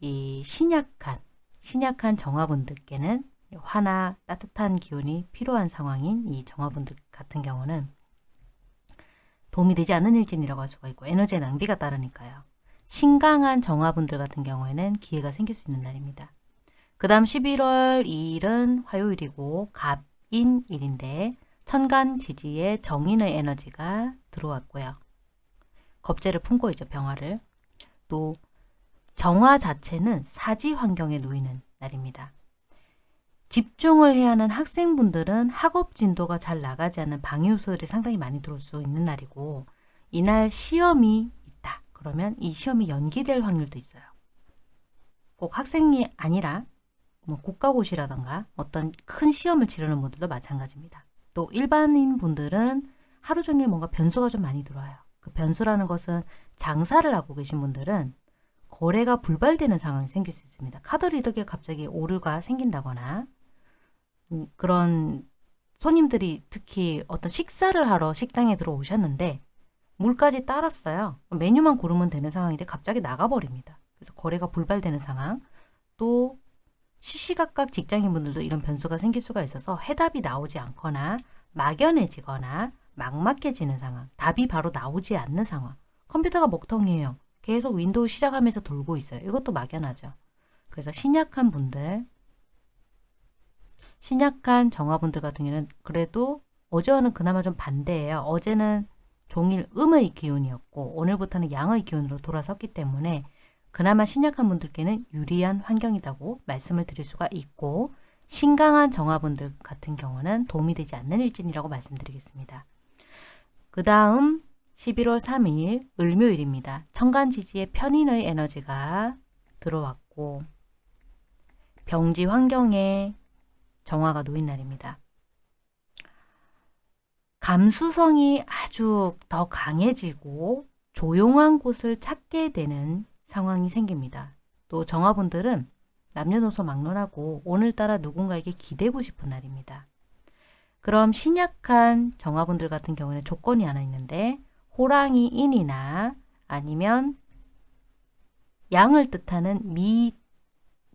이 신약한 신약한 정화분들께는 화나 따뜻한 기운이 필요한 상황인 이 정화분들 같은 경우는 도움이 되지 않는 일진이라고 할 수가 있고 에너지의 낭비가 따르니까요. 신강한 정화분들 같은 경우에는 기회가 생길 수 있는 날입니다. 그 다음 11월 2일은 화요일이고 갑인일인데 천간 지지에 정인의 에너지가 들어왔고요. 겁재를 품고 있죠. 병화를. 또 정화 자체는 사지 환경에 놓이는 날입니다. 집중을 해야 하는 학생분들은 학업 진도가 잘 나가지 않는 방해 요소들이 상당히 많이 들어올 수 있는 날이고 이날 시험이 있다. 그러면 이 시험이 연기될 확률도 있어요. 꼭 학생이 아니라 뭐 국가고시라던가 어떤 큰 시험을 치르는 분들도 마찬가지입니다. 또 일반인 분들은 하루 종일 뭔가 변수가 좀 많이 들어와요. 그 변수라는 것은 장사를 하고 계신 분들은 거래가 불발되는 상황이 생길 수 있습니다. 카드 리더기에 갑자기 오류가 생긴다거나 음, 그런 손님들이 특히 어떤 식사를 하러 식당에 들어오셨는데 물까지 따랐어요. 메뉴만 고르면 되는 상황인데 갑자기 나가버립니다. 그래서 거래가 불발되는 상황. 또 시시각각 직장인분들도 이런 변수가 생길 수가 있어서 해답이 나오지 않거나 막연해지거나 막막해지는 상황. 답이 바로 나오지 않는 상황. 컴퓨터가 먹통이에요. 계속 윈도우 시작하면서 돌고 있어요. 이것도 막연하죠. 그래서 신약한 분들 신약한 정화분들 같은 경우는 그래도 어제와는 그나마 좀 반대예요. 어제는 종일 음의 기운이었고 오늘부터는 양의 기운으로 돌아섰기 때문에 그나마 신약한 분들께는 유리한 환경이라고 말씀을 드릴 수가 있고 신강한 정화분들 같은 경우는 도움이 되지 않는 일진이라고 말씀드리겠습니다. 그 다음 11월 3일 을묘일입니다. 천간지지에 편인의 에너지가 들어왔고 병지 환경에 정화가 놓인 날입니다. 감수성이 아주 더 강해지고 조용한 곳을 찾게 되는 상황이 생깁니다. 또 정화분들은 남녀노소 막론하고 오늘따라 누군가에게 기대고 싶은 날입니다. 그럼 신약한 정화분들 같은 경우는 조건이 하나 있는데 호랑이 인이나 아니면 양을 뜻하는 미,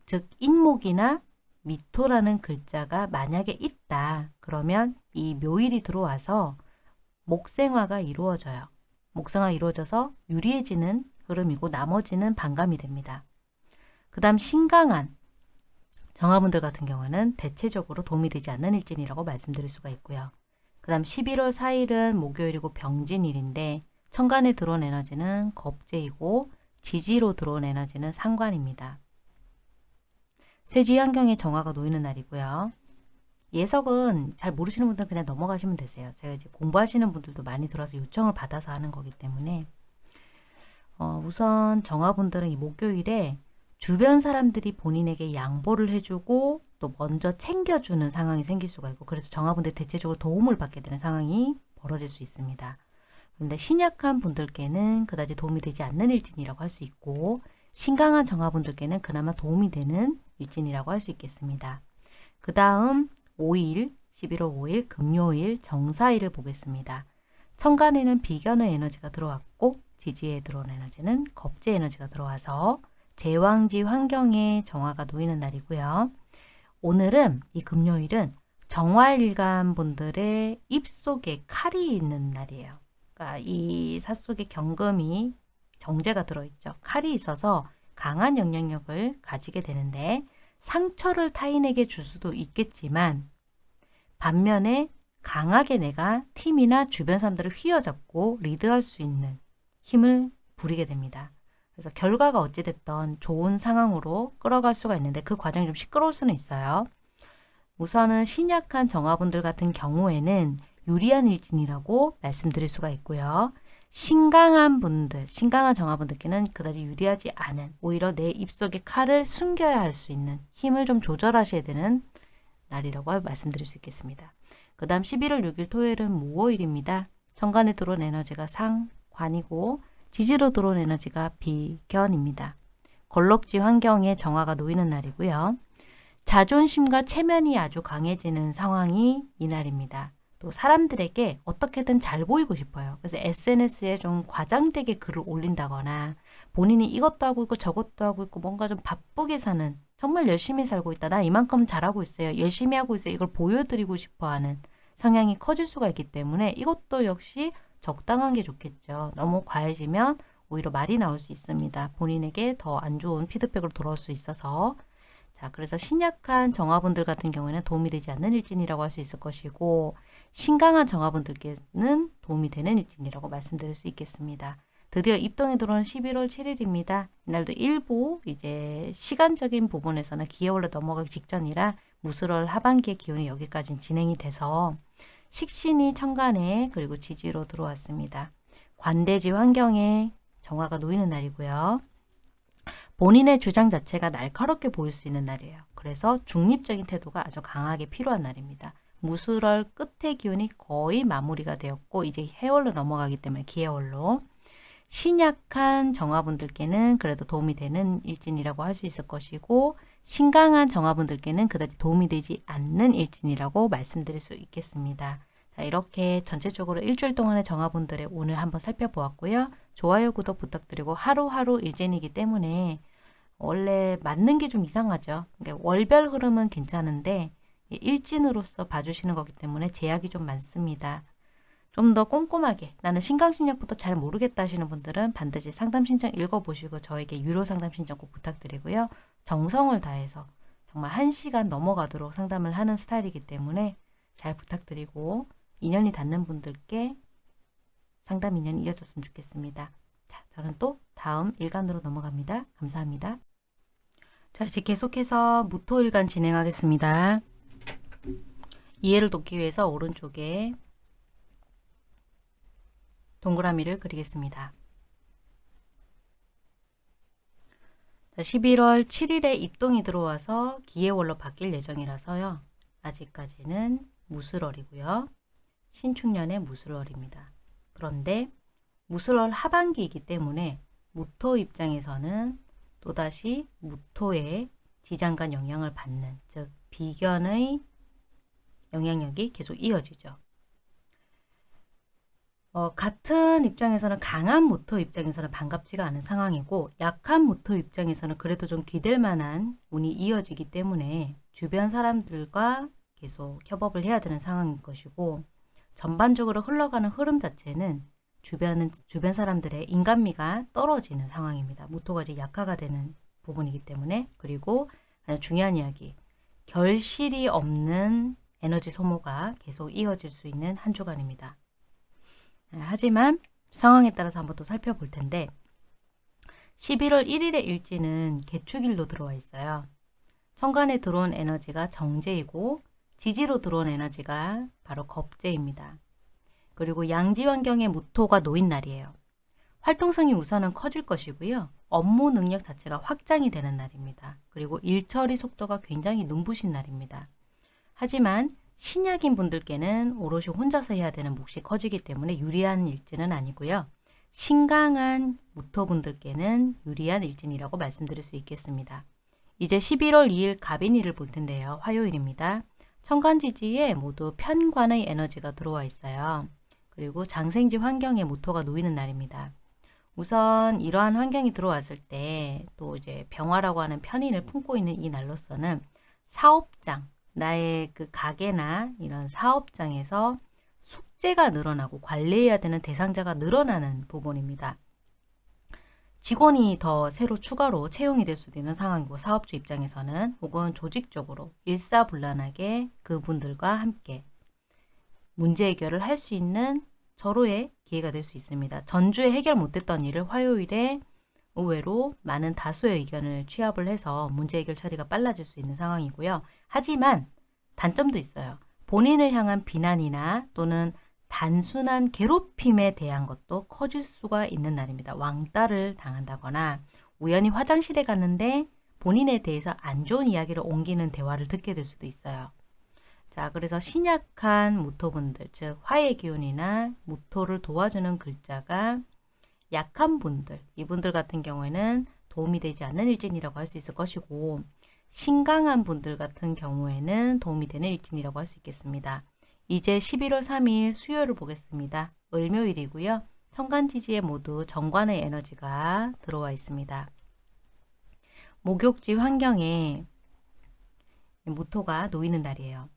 즉 인목이나 미토라는 글자가 만약에 있다. 그러면 이 묘일이 들어와서 목생화가 이루어져요. 목생화 이루어져서 유리해지는 흐름이고 나머지는 반감이 됩니다. 그 다음 신강한 정화분들 같은 경우는 대체적으로 도움이 되지 않는 일진이라고 말씀드릴 수가 있고요. 그 다음 11월 4일은 목요일이고 병진일인데 천간에 들어온 에너지는 겁재이고 지지로 들어온 에너지는 상관입니다. 쇠지 환경에 정화가 놓이는 날이고요. 예석은 잘 모르시는 분들은 그냥 넘어가시면 되세요. 제가 이제 공부하시는 분들도 많이 들어서 요청을 받아서 하는 거기 때문에 어, 우선 정화분들은 이 목요일에 주변 사람들이 본인에게 양보를 해주고 또 먼저 챙겨주는 상황이 생길 수가 있고 그래서 정화분들 대체적으로 도움을 받게 되는 상황이 벌어질 수 있습니다. 근데 신약한 분들께는 그다지 도움이 되지 않는 일진이라고 할 수 있고 신강한 정화분들께는 그나마 도움이 되는 일진이라고 할 수 있겠습니다. 그 다음 5일, 11월 5일 금요일 정사일을 보겠습니다. 천간에는 비견의 에너지가 들어왔고 지지에 들어온 에너지는 겁제 에너지가 들어와서 제왕지 환경에 정화가 놓이는 날이고요. 오늘은 이 금요일은 정화일간 분들의 입 속에 칼이 있는 날이에요. 그러니까 이 삿속에 경금이 정제가 들어있죠. 칼이 있어서 강한 영향력을 가지게 되는데 상처를 타인에게 줄 수도 있겠지만 반면에 강하게 내가 팀이나 주변 사람들을 휘어잡고 리드할 수 있는 힘을 부리게 됩니다. 그래서 결과가 어찌됐던 좋은 상황으로 끌어갈 수가 있는데 그 과정이 좀 시끄러울 수는 있어요. 우선은 신약한 정화분들 같은 경우에는 유리한 일진이라고 말씀드릴 수가 있고요. 신강한 분들, 신강한 정화분들께는 그다지 유리하지 않은 오히려 내 입속에 칼을 숨겨야 할 수 있는 힘을 좀 조절하셔야 되는 날이라고 말씀드릴 수 있겠습니다. 그 다음 11월 6일 토요일은 무오일입니다. 천간에 들어온 에너지가 상관이고 지지로 들어온 에너지가 비견입니다. 걸럭지 환경에 정화가 놓이는 날이고요. 자존심과 체면이 아주 강해지는 상황이 이날입니다. 또 사람들에게 어떻게든 잘 보이고 싶어요. 그래서 SNS에 좀 과장되게 글을 올린다거나 본인이 이것도 하고 있고 저것도 하고 있고 뭔가 좀 바쁘게 사는 정말 열심히 살고 있다. 나 이만큼 잘하고 있어요. 열심히 하고 있어요. 이걸 보여드리고 싶어 하는 성향이 커질 수가 있기 때문에 이것도 역시 적당한 게 좋겠죠. 너무 과해지면 오히려 말이 나올 수 있습니다. 본인에게 더 안 좋은 피드백으로 돌아올 수 있어서 자 그래서 신약한 정화분들 같은 경우에는 도움이 되지 않는 일진이라고 할 수 있을 것이고 신강한 정화분들께는 도움이 되는 일진이라고 말씀드릴 수 있겠습니다. 드디어 입동에 들어온 11월 7일입니다. 이날도 일부 이제 시간적인 부분에서는 기해월로 넘어가기 직전이라 무술월 하반기의 기온이 여기까지 진행이 돼서 식신이 천간에 그리고 지지로 들어왔습니다. 관대지 환경에 정화가 놓이는 날이고요. 본인의 주장 자체가 날카롭게 보일 수 있는 날이에요. 그래서 중립적인 태도가 아주 강하게 필요한 날입니다. 무술월 끝의 기운이 거의 마무리가 되었고 이제 해월로 넘어가기 때문에 기해월로 신약한 정화분들께는 그래도 도움이 되는 일진이라고 할 수 있을 것이고 신강한 정화분들께는 그다지 도움이 되지 않는 일진이라고 말씀드릴 수 있겠습니다. 자, 이렇게 전체적으로 일주일 동안의 정화분들의 오늘 한번 살펴보았고요. 좋아요, 구독 부탁드리고 하루하루 일진이기 때문에 원래 맞는 게 좀 이상하죠. 그러니까 월별 흐름은 괜찮은데 일진으로서 봐주시는 거기 때문에 제약이 좀 많습니다. 좀 더 꼼꼼하게 나는 신강신약부터 잘 모르겠다 하시는 분들은 반드시 상담 신청 읽어보시고 저에게 유료 상담 신청 꼭 부탁드리고요. 정성을 다해서 정말 1시간 넘어가도록 상담을 하는 스타일이기 때문에 잘 부탁드리고 인연이 닿는 분들께 상담 인연이 이어졌으면 좋겠습니다. 자, 저는 또 다음 일간으로 넘어갑니다. 감사합니다. 자, 이제 계속해서 무토일간 진행하겠습니다. 이해를 돕기 위해서 오른쪽에 동그라미를 그리겠습니다. 11월 7일에 입동이 들어와서 기해월로 바뀔 예정이라서요. 아직까지는 무술월이고요. 신축년의 무술월입니다. 그런데 무술월 하반기이기 때문에 무토 입장에서는 또다시 무토의 지장간 영향을 받는 즉 비견의 영향력이 계속 이어지죠. 어, 같은 입장에서는 강한 모토 입장에서는 반갑지가 않은 상황이고 약한 모토 입장에서는 그래도 좀 기댈 만한 운이 이어지기 때문에 주변 사람들과 계속 협업을 해야 되는 상황인 것이고 전반적으로 흘러가는 흐름 자체는 주변은 주변 사람들의 인간미가 떨어지는 상황입니다. 모토가 이제 약화가 되는 부분이기 때문에 그리고 중요한 이야기 결실이 없는 에너지 소모가 계속 이어질 수 있는 한 주간입니다. 네, 하지만 상황에 따라서 한번 또 살펴볼 텐데 11월 1일의 일지는 개축일로 들어와 있어요. 천간에 들어온 에너지가 정제이고 지지로 들어온 에너지가 바로 겁제입니다. 그리고 양지 환경에 무토가 놓인 날이에요. 활동성이 우선은 커질 것이고요. 업무 능력 자체가 확장이 되는 날입니다. 그리고 일처리 속도가 굉장히 눈부신 날입니다. 하지만 신약인 분들께는 오롯이 혼자서 해야 되는 몫이 커지기 때문에 유리한 일진은 아니고요. 신강한 무토분들께는 유리한 일진이라고 말씀드릴 수 있겠습니다. 이제 11월 2일 갑인일을 볼 텐데요. 화요일입니다. 천간지지에 모두 편관의 에너지가 들어와 있어요. 그리고 장생지 환경에 모토가 놓이는 날입니다. 우선 이러한 환경이 들어왔을 때 또 이제 병화라고 하는 편인을 품고 있는 이 날로서는 사업장, 나의 그 가게나 이런 사업장에서 숙제가 늘어나고 관리해야 되는 대상자가 늘어나는 부분입니다. 직원이 더 새로 추가로 채용이 될 수도 있는 상황이고 사업주 입장에서는 혹은 조직적으로 일사불란하게 그분들과 함께 문제 해결을 할 수 있는 절호의 기회가 될 수 있습니다. 전주에 해결 못했던 일을 화요일에 의외로 많은 다수의 의견을 취합을 해서 문제 해결 처리가 빨라질 수 있는 상황이고요. 하지만 단점도 있어요. 본인을 향한 비난이나 또는 단순한 괴롭힘에 대한 것도 커질 수가 있는 날입니다. 왕따를 당한다거나 우연히 화장실에 갔는데 본인에 대해서 안 좋은 이야기를 옮기는 대화를 듣게 될 수도 있어요. 자, 그래서 신약한 무토분들, 즉 화의 기운이나 무토를 도와주는 글자가 약한 분들, 이분들 같은 경우에는 도움이 되지 않는 일진이라고 할 수 있을 것이고 신강한 분들 같은 경우에는 도움이 되는 일진이라고 할 수 있겠습니다. 이제 11월 3일 수요일을 보겠습니다. 을묘일이고요. 천간지지에 모두 정관의 에너지가 들어와 있습니다. 목욕지 환경에 모토가 놓이는 날이에요.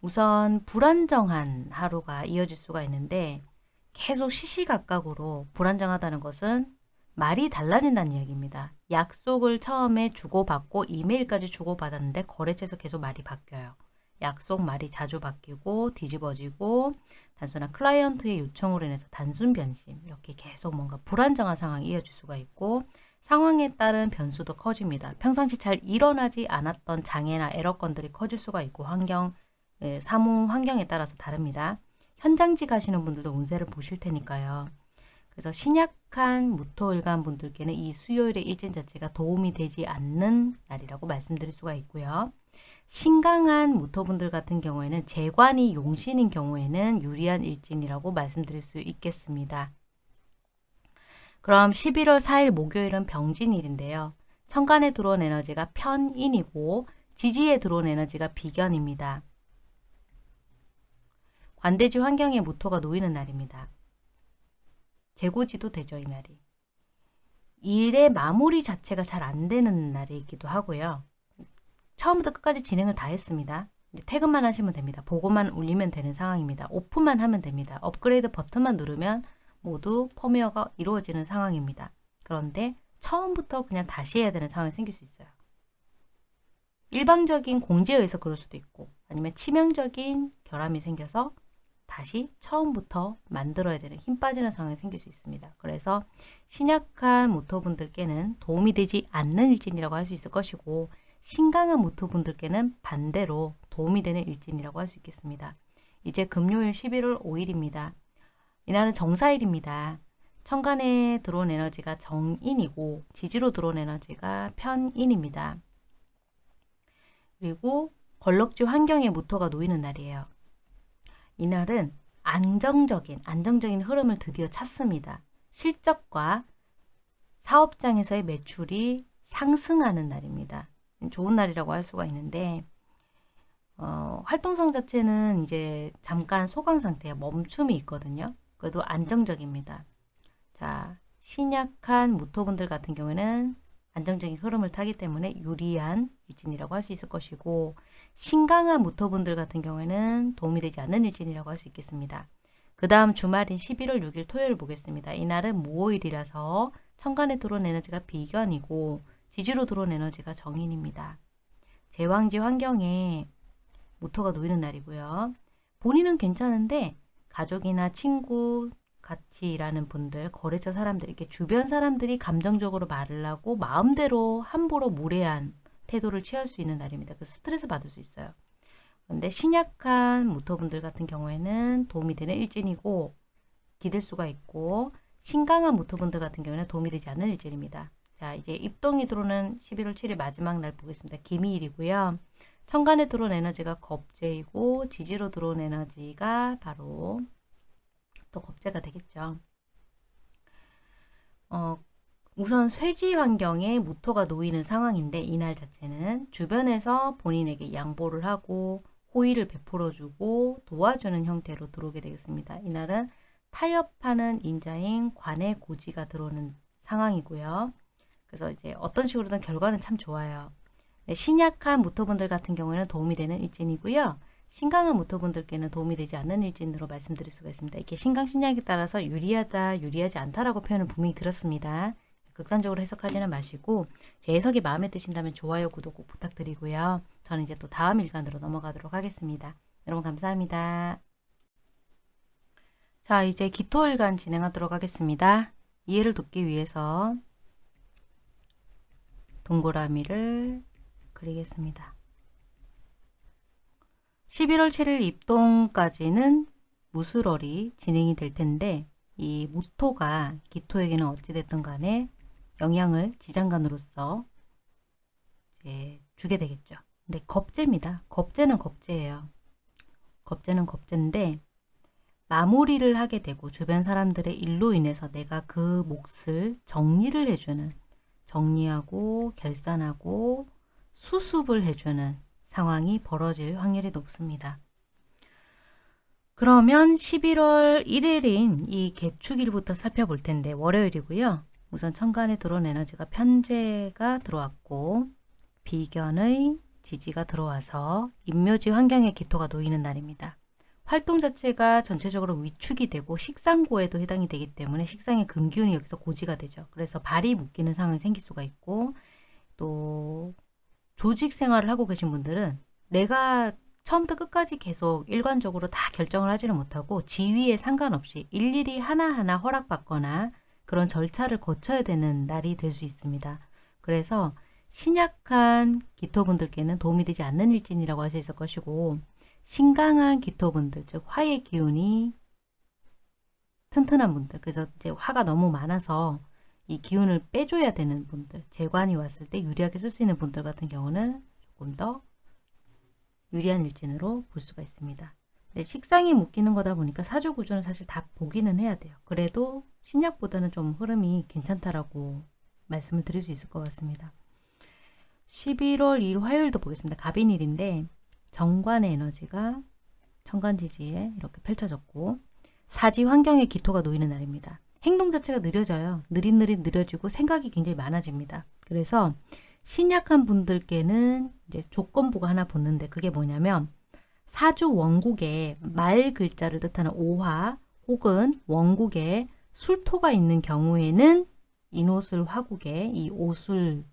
우선 불안정한 하루가 이어질 수가 있는데 계속 시시각각으로 불안정하다는 것은 말이 달라진다는 이야기입니다. 약속을 처음에 주고받고 이메일까지 주고받았는데 거래처에서 계속 말이 바뀌어요. 약속 말이 자주 바뀌고 뒤집어지고 단순한 클라이언트의 요청으로 인해서 단순 변심 이렇게 계속 뭔가 불안정한 상황이 이어질 수가 있고 상황에 따른 변수도 커집니다. 평상시 잘 일어나지 않았던 장애나 에러건들이 커질 수가 있고 환경, 예, 사무 환경에 따라서 다릅니다. 현장지 가시는 분들도 운세를 보실 테니까요. 그래서 신약한 무토일간 분들께는 이 수요일의 일진 자체가 도움이 되지 않는 날이라고 말씀드릴 수가 있고요. 신강한 무토분들 같은 경우에는 재관이 용신인 경우에는 유리한 일진이라고 말씀드릴 수 있겠습니다. 그럼 11월 4일 목요일은 병진일인데요. 천간에 들어온 에너지가 편인이고 지지에 들어온 에너지가 비견입니다. 관대지 환경에 무토가 놓이는 날입니다. 재고지도 되죠, 이 날이. 일의 마무리 자체가 잘 안 되는 날이기도 하고요. 처음부터 끝까지 진행을 다 했습니다. 퇴근만 하시면 됩니다. 보고만 올리면 되는 상황입니다. 오픈만 하면 됩니다. 업그레이드 버튼만 누르면 모두 펌웨어가 이루어지는 상황입니다. 그런데 처음부터 그냥 다시 해야 되는 상황이 생길 수 있어요. 일방적인 공지에 의해서 그럴 수도 있고 아니면 치명적인 결함이 생겨서 다시 처음부터 만들어야 되는 힘 빠지는 상황이 생길 수 있습니다. 그래서 신약한 모토분들께는 도움이 되지 않는 일진이라고 할 수 있을 것이고 신강한 모토분들께는 반대로 도움이 되는 일진이라고 할 수 있겠습니다. 이제 금요일 11월 5일입니다. 이날은 정사일입니다. 천간에 들어온 에너지가 정인이고 지지로 들어온 에너지가 편인입니다. 그리고 걸럭지 환경에 모토가 놓이는 날이에요. 이날은 안정적인 안정적인 흐름을 드디어 찾습니다. 실적과 사업장에서의 매출이 상승하는 날입니다. 좋은 날이라고 할 수가 있는데 어, 활동성 자체는 이제 잠깐 소강 상태에 멈춤이 있거든요. 그래도 안정적입니다. 자, 신약한 무토분들 같은 경우에는 안정적인 흐름을 타기 때문에 유리한 일진이라고 할 수 있을 것이고 신강한 무토분들 같은 경우에는 도움이 되지 않는 일진이라고 할 수 있겠습니다. 그 다음 주말인 11월 6일 토요일 보겠습니다. 이날은 무오일이라서 천간에 들어온 에너지가 비견이고 지지로 들어온 에너지가 정인입니다. 제왕지 환경에 모토가 놓이는 날이고요. 본인은 괜찮은데 가족이나 친구, 같이 일하는 분들, 거래처 사람들, 이렇게 주변 사람들이 감정적으로 말을 하고 마음대로 함부로 무례한 태도를 취할 수 있는 날입니다. 그 스트레스 받을 수 있어요. 근데 신약한 모토분들 같은 경우에는 도움이 되는 일진이고 기댈 수가 있고 신강한 모토분들 같은 경우에는 도움이 되지 않는 일진입니다. 자 이제 입동이 들어오는 11월 7일 마지막 날 보겠습니다. 기미일이고요. 천간에 들어온 에너지가 겁재이고 지지로 들어온 에너지가 바로 또 겁재가 되겠죠. 어, 우선 쇠지 환경에 무토가 놓이는 상황인데 이날 자체는 주변에서 본인에게 양보를 하고 호의를 베풀어주고 도와주는 형태로 들어오게 되겠습니다. 이날은 타협하는 인자인 관의 고지가 들어오는 상황이고요. 그래서 이제 어떤 식으로든 결과는 참 좋아요. 네, 신약한 무토분들 같은 경우에는 도움이 되는 일진이고요. 신강한 무토분들께는 도움이 되지 않는 일진으로 말씀드릴 수가 있습니다. 이렇게 신강 신약에 따라서 유리하다, 유리하지 않다라고 표현을 분명히 들었습니다. 극단적으로 해석하지는 마시고 제 해석이 마음에 드신다면 좋아요, 구독 꼭 부탁드리고요. 저는 이제 또 다음 일간으로 넘어가도록 하겠습니다. 여러분 감사합니다. 자 이제 기토일간 진행하도록 하겠습니다. 이해를 돕기 위해서 동그라미를 그리겠습니다. 11월 7일 입동까지는 무술월이 진행이 될 텐데 이 무토가 기토에게는 어찌됐든 간에 영향을 지장간으로서 주게 되겠죠. 근데 겁재입니다. 겁재는 겁재예요. 겁재는 겁재인데 마무리를 하게 되고 주변 사람들의 일로 인해서 내가 그 몫을 정리를 해주는 정리하고 결산하고 수습을 해주는 상황이 벌어질 확률이 높습니다. 그러면 11월 1일인 이 개축일부터 살펴볼 텐데 월요일이고요. 우선 천간에 들어온 에너지가 편제가 들어왔고 비견의 지지가 들어와서 임묘지 환경에 기토가 놓이는 날입니다. 활동 자체가 전체적으로 위축이 되고 식상고에도 해당이 되기 때문에 식상의 금기운이 여기서 고지가 되죠. 그래서 발이 묶이는 상황이 생길 수가 있고 또 조직 생활을 하고 계신 분들은 내가 처음부터 끝까지 계속 일관적으로 다 결정을 하지는 못하고 지위에 상관없이 일일이 하나하나 허락받거나 그런 절차를 거쳐야 되는 날이 될 수 있습니다. 그래서 신약한 기토분들께는 도움이 되지 않는 일진이라고 할 수 있을 것이고 신강한 기토분들, 즉 화의 기운이 튼튼한 분들, 그래서 이제 화가 너무 많아서 이 기운을 빼줘야 되는 분들, 재관이 왔을 때 유리하게 쓸 수 있는 분들 같은 경우는 조금 더 유리한 일진으로 볼 수가 있습니다. 네, 식상이 묶이는 거다 보니까 사주 구조는 사실 다 보기는 해야 돼요. 그래도 신약보다는 좀 흐름이 괜찮다라고 말씀을 드릴 수 있을 것 같습니다. 11월 2일 화요일도 보겠습니다. 갑인일인데 정관의 에너지가 천간지지에 이렇게 펼쳐졌고 사지 환경에 기토가 놓이는 날입니다. 행동 자체가 느려져요. 느릿느릿 느려지고 생각이 굉장히 많아집니다. 그래서 신약한 분들께는 이제 조건부가 하나 붙는데 그게 뭐냐면 사주 원국에 말 글자를 뜻하는 오화 혹은 원국에 술토가 있는 경우에는 인오술 화국에 이 오술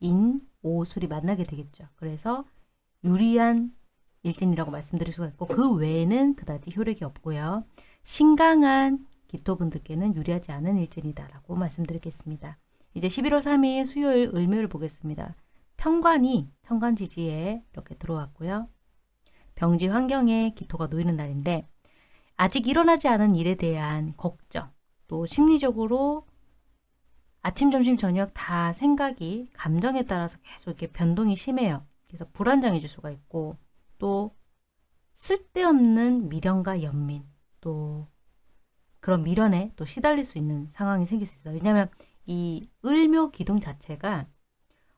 인 오술이 만나게 되겠죠. 그래서 유리한 일진이라고 말씀드릴 수가 있고 그 외에는 그다지 효력이 없고요. 신강한 기토분들께는 유리하지 않은 일진이다 라고 말씀드리겠습니다. 이제 11월 3일 수요일 을묘일 보겠습니다. 평관이 천간지지에 이렇게 들어왔고요. 병지 환경에 기토가 놓이는 날인데 아직 일어나지 않은 일에 대한 걱정 또 심리적으로 아침, 점심, 저녁 다 생각이 감정에 따라서 계속 이렇게 변동이 심해요. 그래서 불안정해질 수가 있고 또 쓸데없는 미련과 연민 또 그런 미련에 또 시달릴 수 있는 상황이 생길 수 있어요. 왜냐하면 이 을묘 기둥 자체가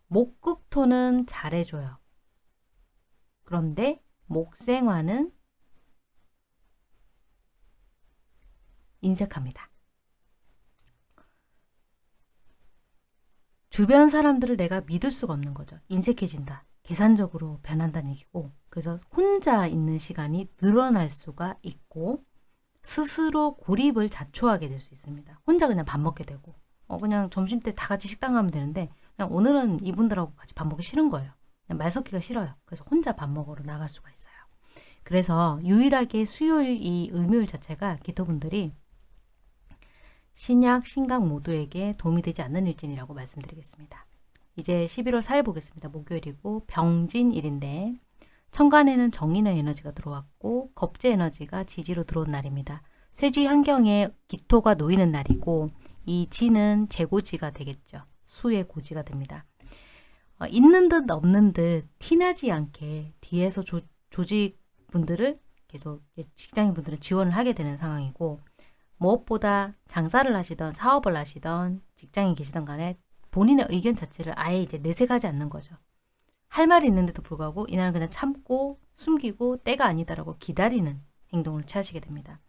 목극토는 잘해줘요. 그런데 목생화는 인색합니다. 주변 사람들을 내가 믿을 수가 없는 거죠. 인색해진다. 계산적으로 변한다는 얘기고 그래서 혼자 있는 시간이 늘어날 수가 있고 스스로 고립을 자초하게 될 수 있습니다. 혼자 그냥 밥 먹게 되고 어 그냥 점심때 다 같이 식당 가면 되는데 그냥 오늘은 이분들하고 같이 밥 먹기 싫은 거예요. 말 섞기가 싫어요. 그래서 혼자 밥 먹으러 나갈 수가 있어요. 그래서 유일하게 수요일 이 을묘일 자체가 기토분들이 신약, 신강 모두에게 도움이 되지 않는 일진이라고 말씀드리겠습니다. 이제 11월 4일 보겠습니다. 목요일이고 병진일인데 천간에는 정인의 에너지가 들어왔고 겁재 에너지가 지지로 들어온 날입니다. 쇠지 환경에 기토가 놓이는 날이고 이 지는 재고지가 되겠죠. 수의 고지가 됩니다. 어, 있는 듯 없는 듯 티나지 않게 뒤에서 조, 조직분들을 계속 직장인분들은 지원을 하게 되는 상황이고 무엇보다 장사를 하시던 사업을 하시던 직장인 계시던 간에 본인의 의견 자체를 아예 이제 내색하지 않는 거죠. 할 말이 있는데도 불구하고 이날은 그냥 참고 숨기고 때가 아니다라고 기다리는 행동을 취하시게 됩니다.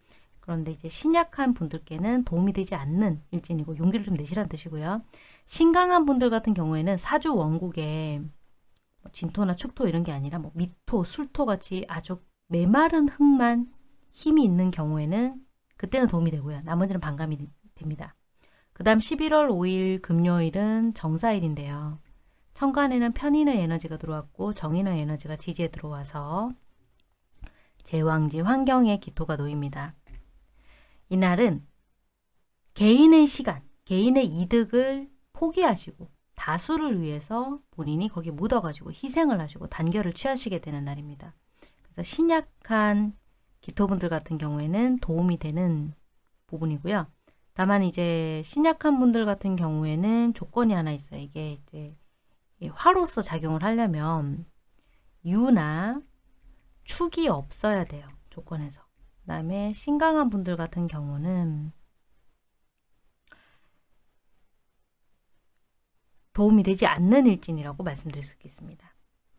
그런데 이제 신약한 분들께는 도움이 되지 않는 일진이고 용기를 좀 내시라는 뜻이고요. 신강한 분들 같은 경우에는 사주 원국에 뭐 진토나 축토 이런 게 아니라 뭐 미토, 술토 같이 아주 메마른 흙만 힘이 있는 경우에는 그때는 도움이 되고요. 나머지는 반감이 됩니다. 그 다음 11월 5일 금요일은 정사일인데요. 천간에는 편인의 에너지가 들어왔고 정인의 에너지가 지지에 들어와서 제왕지 환경에 기토가 놓입니다. 이날은 개인의 시간, 개인의 이득을 포기하시고 다수를 위해서 본인이 거기 묻어가지고 희생을 하시고 단결을 취하시게 되는 날입니다. 그래서 신약한 기토분들 같은 경우에는 도움이 되는 부분이고요. 다만 이제 신약한 분들 같은 경우에는 조건이 하나 있어요. 이게 이제 화로서 작용을 하려면 유나 축이 없어야 돼요. 조건에서. 그 다음에 신강한 분들 같은 경우는 도움이 되지 않는 일진이라고 말씀드릴 수 있겠습니다.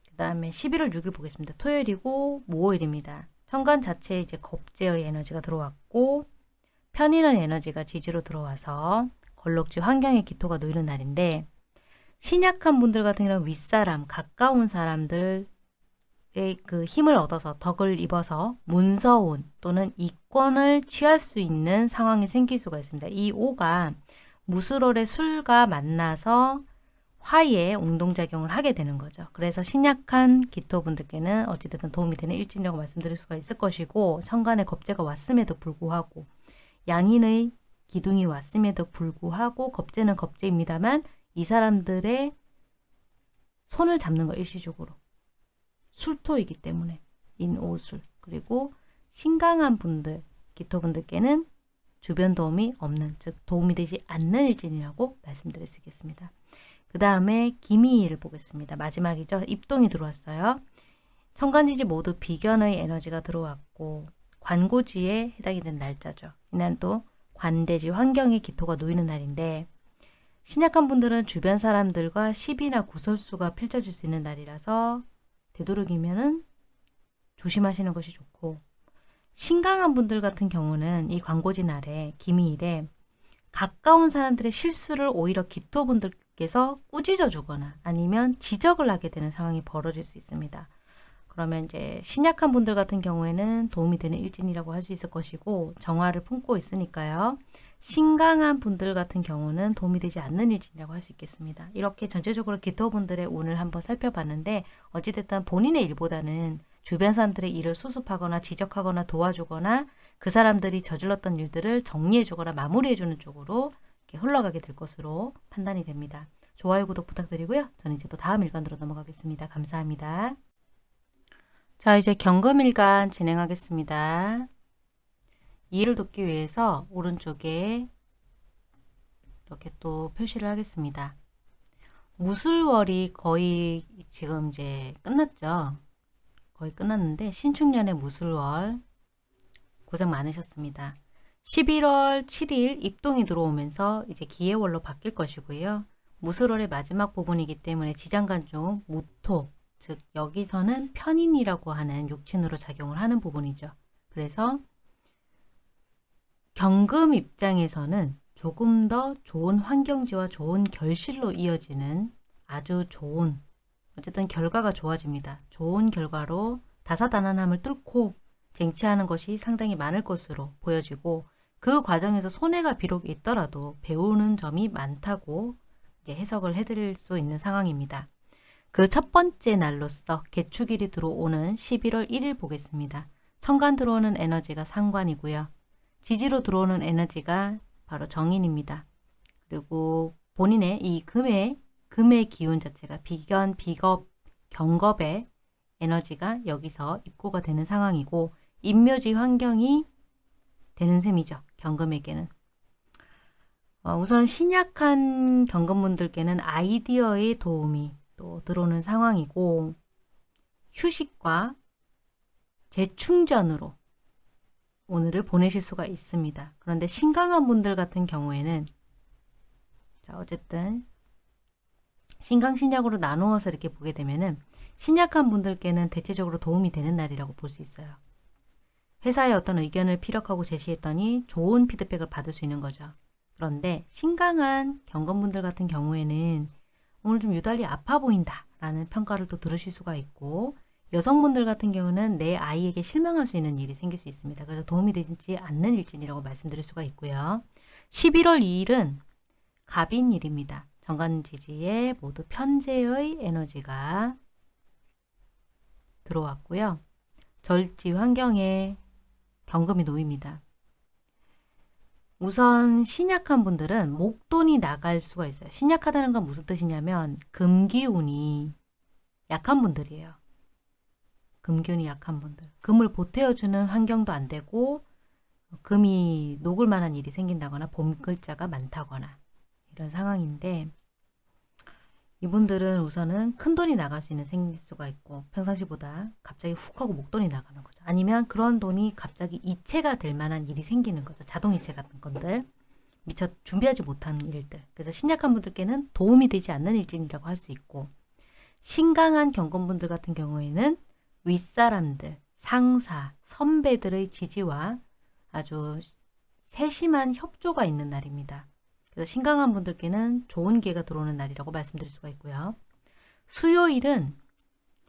그 다음에 11월 6일 보겠습니다. 토요일이고 모호일입니다. 천간 자체에 이제 겁제의 에너지가 들어왔고 편인의 에너지가 지지로 들어와서 걸럭지 환경의 기토가 놓이는 날인데 신약한 분들 같은 경우는 윗사람, 가까운 사람들의 그 힘을 얻어서 덕을 입어서 문서운 또는 이권을 취할 수 있는 상황이 생길 수가 있습니다. 이 오가 무술월의 술과 만나서 화에 운동작용을 하게 되는 거죠. 그래서 신약한 기토분들께는 어찌됐든 도움이 되는 일진이라고 말씀드릴 수가 있을 것이고 천간에 겁재가 왔음에도 불구하고 양인의 기둥이 왔음에도 불구하고 겁재는 겁재입니다만 이 사람들의 손을 잡는 거 일시적으로 술토이기 때문에 인오술 그리고 신강한 분들 기토분들께는 주변 도움이 없는 즉 도움이 되지 않는 일진이라고 말씀드릴 수 있겠습니다. 그 다음에 기미를 보겠습니다. 마지막이죠. 입동이 들어왔어요. 천간지지 모두 비견의 에너지가 들어왔고 관고지에 해당이 된 날짜죠. 이날 또 관대지 환경의 기토가 놓이는 날인데 신약한 분들은 주변 사람들과 시비나 구설수가 펼쳐질 수 있는 날이라서 되도록이면 조심하시는 것이 좋고 신강한 분들 같은 경우는 이 광고지 날에 기미일에 가까운 사람들의 실수를 오히려 기토분들께서 꾸짖어 주거나 아니면 지적을 하게 되는 상황이 벌어질 수 있습니다. 그러면 이제 신약한 분들 같은 경우에는 도움이 되는 일진이라고 할 수 있을 것이고 정화를 품고 있으니까요. 신강한 분들 같은 경우는 도움이 되지 않는 일진이라고 할 수 있겠습니다. 이렇게 전체적으로 기토분들의 운을 한번 살펴봤는데 어찌됐든 본인의 일보다는 주변 사람들의 일을 수습하거나 지적하거나 도와주거나 그 사람들이 저질렀던 일들을 정리해주거나 마무리해주는 쪽으로 흘러가게 될 것으로 판단이 됩니다. 좋아요, 구독 부탁드리고요. 저는 이제 또 다음 일간으로 넘어가겠습니다. 감사합니다. 자 이제 경금일간 진행하겠습니다. 이해를 돕기 위해서 오른쪽에 이렇게 또 표시를 하겠습니다. 무술월이 거의 지금 이제 끝났죠. 거의 끝났는데 신축년의 무술월 고생 많으셨습니다. 11월 7일 입동이 들어오면서 이제 기해월로 바뀔 것이고요. 무술월의 마지막 부분이기 때문에 지장간 중 무토, 즉 여기서는 편인이라고 하는 육친으로 작용을 하는 부분이죠. 그래서 경금 입장에서는 조금 더 좋은 환경지와 좋은 결실로 이어지는 아주 좋은 어쨌든 결과가 좋아집니다. 좋은 결과로 다사다난함을 뚫고 쟁취하는 것이 상당히 많을 것으로 보여지고 그 과정에서 손해가 비록 있더라도 배우는 점이 많다고 해석을 해드릴 수 있는 상황입니다. 그 첫 번째 날로서 개축일이 들어오는 11월 1일 보겠습니다. 천간 들어오는 에너지가 상관이고요. 지지로 들어오는 에너지가 바로 정인입니다. 그리고 본인의 이 금의 금의 기운 자체가 비견, 비겁, 경겁의 에너지가 여기서 입고가 되는 상황이고 인묘지 환경이 되는 셈이죠. 경금에게는. 어, 우선 신약한 경금분들께는 아이디어의 도움이 또 들어오는 상황이고 휴식과 재충전으로 오늘을 보내실 수가 있습니다. 그런데 신강한 분들 같은 경우에는 자 어쨌든 신강 신약으로 나누어서 이렇게 보게 되면은 신약한 분들께는 대체적으로 도움이 되는 날이라고 볼 수 있어요. 회사에 어떤 의견을 피력하고 제시했더니 좋은 피드백을 받을 수 있는 거죠. 그런데 신강한 경건분들 같은 경우에는 오늘 좀 유달리 아파 보인다 라는 평가를 또 들으실 수가 있고 여성분들 같은 경우는 내 아이에게 실망할 수 있는 일이 생길 수 있습니다. 그래서 도움이 되지 않는 일진이라고 말씀드릴 수가 있고요. 11월 2일은 갑인일입니다. 정관지지에 모두 편재의 에너지가 들어왔고요. 절지 환경에 경금이 놓입니다. 우선 신약한 분들은 목돈이 나갈 수가 있어요. 신약하다는 건 무슨 뜻이냐면 금기운이 약한 분들이에요. 금기운이 약한 분들. 금을 보태어주는 환경도 안 되고 금이 녹을 만한 일이 생긴다거나 봄 글자가 많다거나 이런 상황인데 이분들은 우선은 큰 돈이 나갈 수 있는 생길 수가 있고 평상시보다 갑자기 훅 하고 목돈이 나가는 거죠. 아니면 그런 돈이 갑자기 이체가 될 만한 일이 생기는 거죠. 자동이체 같은 건들. 미처 준비하지 못한 일들. 그래서 신약한 분들께는 도움이 되지 않는 일진이라고 할 수 있고 신강한 경건분들 같은 경우에는 윗사람들, 상사, 선배들의 지지와 아주 세심한 협조가 있는 날입니다. 그래서 신강한 분들께는 좋은 기회가 들어오는 날이라고 말씀드릴 수가 있고요. 수요일은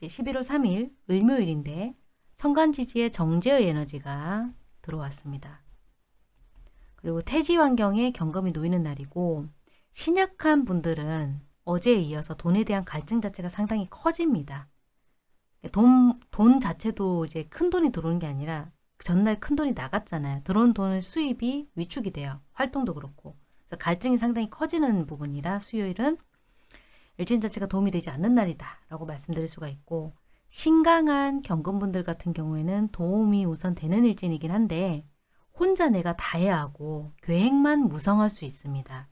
11월 3일 을묘일인데 천간지지에 정제의 에너지가 들어왔습니다. 그리고 태지 환경에 경금이 놓이는 날이고 신약한 분들은 어제에 이어서 돈에 대한 갈증 자체가 상당히 커집니다. 돈, 돈 자체도 이제 큰 돈이 들어오는 게 아니라 전날 큰 돈이 나갔잖아요. 들어온 돈의 수입이 위축이 돼요. 활동도 그렇고. 그래서 갈증이 상당히 커지는 부분이라 수요일은 일진 자체가 도움이 되지 않는 날이다 라고 말씀드릴 수가 있고 신강한 경금분들 같은 경우에는 도움이 우선 되는 일진이긴 한데 혼자 내가 다 해야 하고 계획만 무성할 수 있습니다.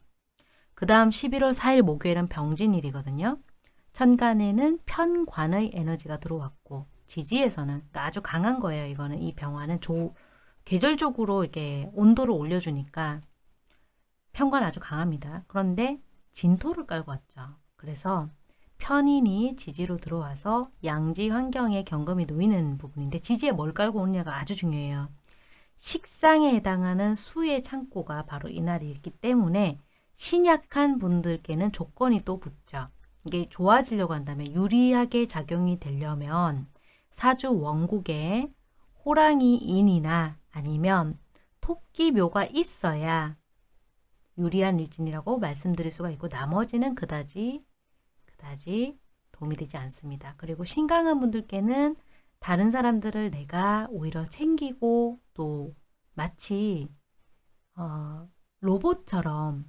그 다음 11월 4일 목요일은 병진일이거든요. 천간에는 편관의 에너지가 들어왔고 지지에서는 그러니까 아주 강한 거예요. 이거는 이 병화는 조, 계절적으로 이렇게 온도를 올려주니까 편관 아주 강합니다. 그런데 진토를 깔고 왔죠. 그래서 편인이 지지로 들어와서 양지 환경에 경금이 놓이는 부분인데 지지에 뭘 깔고 오느냐가 아주 중요해요. 식상에 해당하는 수의 창고가 바로 이날이 있기 때문에 신약한 분들께는 조건이 또 붙죠. 이게 좋아지려고 한다면 유리하게 작용이 되려면 사주 원국에 호랑이 인이나 아니면 토끼 묘가 있어야 유리한 일진이라고 말씀드릴 수가 있고 나머지는 그다지 그다지 도움이 되지 않습니다. 그리고 신강한 분들께는 다른 사람들을 내가 오히려 챙기고 또 마치 어, 로봇처럼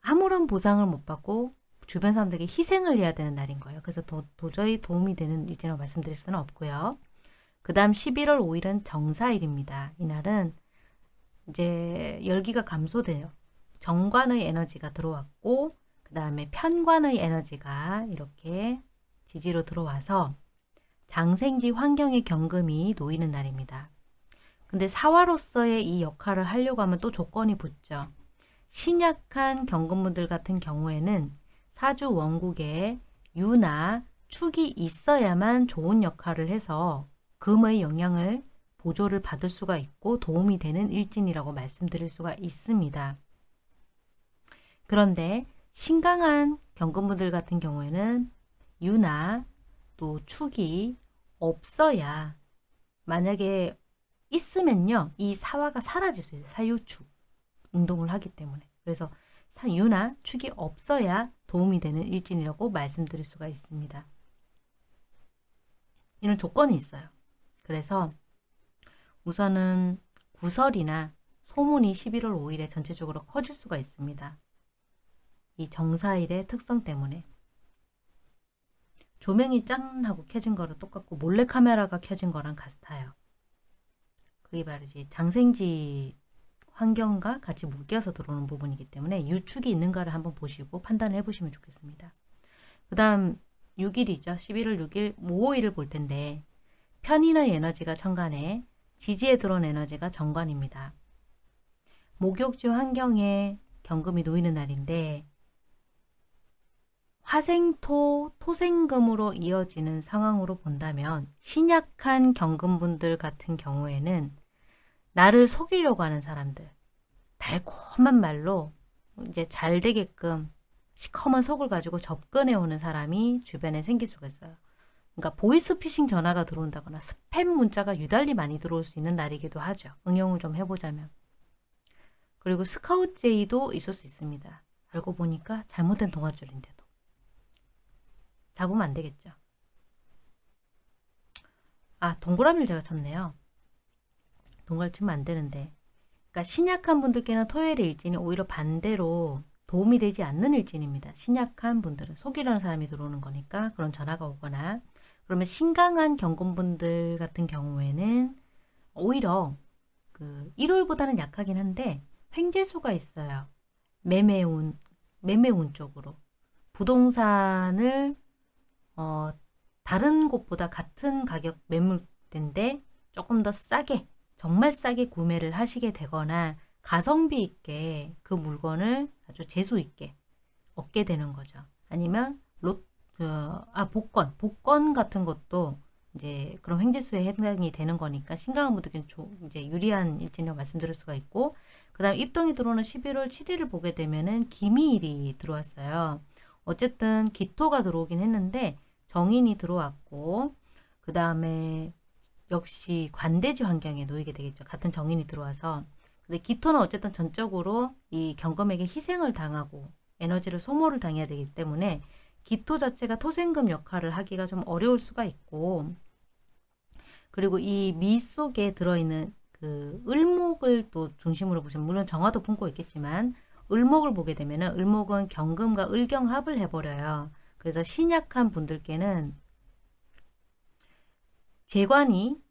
아무런 보상을 못 받고 주변 사람들에게 희생을 해야 되는 날인 거예요. 그래서 도, 저히 도움이 되는 일지라고 말씀드릴 수는 없고요. 그 다음 11월 5일은 정사일입니다. 이날은 이제 열기가 감소돼요. 정관의 에너지가 들어왔고 그 다음에 편관의 에너지가 이렇게 지지로 들어와서 장생지 환경의 경금이 놓이는 날입니다. 근데 사화로서의 이 역할을 하려고 하면 또 조건이 붙죠. 신약한 경금분들 같은 경우에는 사주 원국에 유나 축이 있어야만 좋은 역할을 해서 금의 영향을 보조를 받을 수가 있고 도움이 되는 일진이라고 말씀드릴 수가 있습니다. 그런데 신강한 경금분들 같은 경우에는 유나 또 축이 없어야 만약에 있으면요 이 사화가 사라질 수 있어요 사유축 운동을 하기 때문에 그래서 유나 축이 없어야 도움이 되는 일진이라고 말씀드릴 수가 있습니다. 이런 조건이 있어요. 그래서 우선은 구설이나 소문이 11월 5일에 전체적으로 커질 수가 있습니다. 이 정사일의 특성 때문에. 조명이 짠 하고 켜진 거랑 똑같고 몰래카메라가 켜진 거랑 같아요. 그게 바로 이제 장생지 환경과 같이 묶여서 들어오는 부분이기 때문에 유축이 있는가를 한번 보시고 판단해 보시면 좋겠습니다. 그 다음 6일이죠. 11월 6일, 5일을 볼 텐데 편인의 에너지가 천간에 지지에 들어온 에너지가 정관입니다. 목욕지 환경에 경금이 놓이는 날인데 화생토, 토생금으로 이어지는 상황으로 본다면 신약한 경금분들 같은 경우에는 나를 속이려고 하는 사람들 달콤한 말로 이제 잘 되게끔 시커먼 속을 가지고 접근해 오는 사람이 주변에 생길 수가 있어요. 그러니까 보이스피싱 전화가 들어온다거나 스팸 문자가 유달리 많이 들어올 수 있는 날이기도 하죠. 응용을 좀 해보자면. 그리고 스카우트제이도 있을 수 있습니다. 알고 보니까 잘못된 동아줄인데도. 잡으면 안 되겠죠. 아 동그라미를 제가 쳤네요. 동그라미 치면 안 되는데 그러니까 신약한 분들께는 토요일의 일진이 오히려 반대로 도움이 되지 않는 일진입니다. 신약한 분들은 속이려는 사람이 들어오는 거니까 그런 전화가 오거나 그러면 신강한 경금분들 같은 경우에는 오히려 그 1월보다는 약하긴 한데 횡재수가 있어요. 매매운 매매운 쪽으로 부동산을 어, 다른 곳보다 같은 가격 매물대인데 조금 더 싸게 정말 싸게 구매를 하시게 되거나 가성비 있게 그 물건을 아주 재수 있게 얻게 되는 거죠. 아니면 로, 그, 아 복권, 복권 같은 것도 이제 그런 횡재수에 해당이 되는 거니까 신강한 분들께는 이제 유리한 일진이라고 말씀드릴 수가 있고 그 다음 입동이 들어오는 11월 7일을 보게 되면은 기미일이 들어왔어요. 어쨌든 기토가 들어오긴 했는데 정인이 들어왔고 그 다음에 역시 관대지 환경에 놓이게 되겠죠. 같은 정인이 들어와서 근데 기토는 어쨌든 전적으로 이 경금에게 희생을 당하고 에너지를 소모를 당해야 되기 때문에 기토 자체가 토생금 역할을 하기가 좀 어려울 수가 있고 그리고 이 미 속에 들어있는 그 을목을 또 중심으로 보시면 물론 정화도 품고 있겠지만 을목을 보게 되면 을목은 경금과 을경합을 해버려요. 그래서 신약한 분들께는 재관이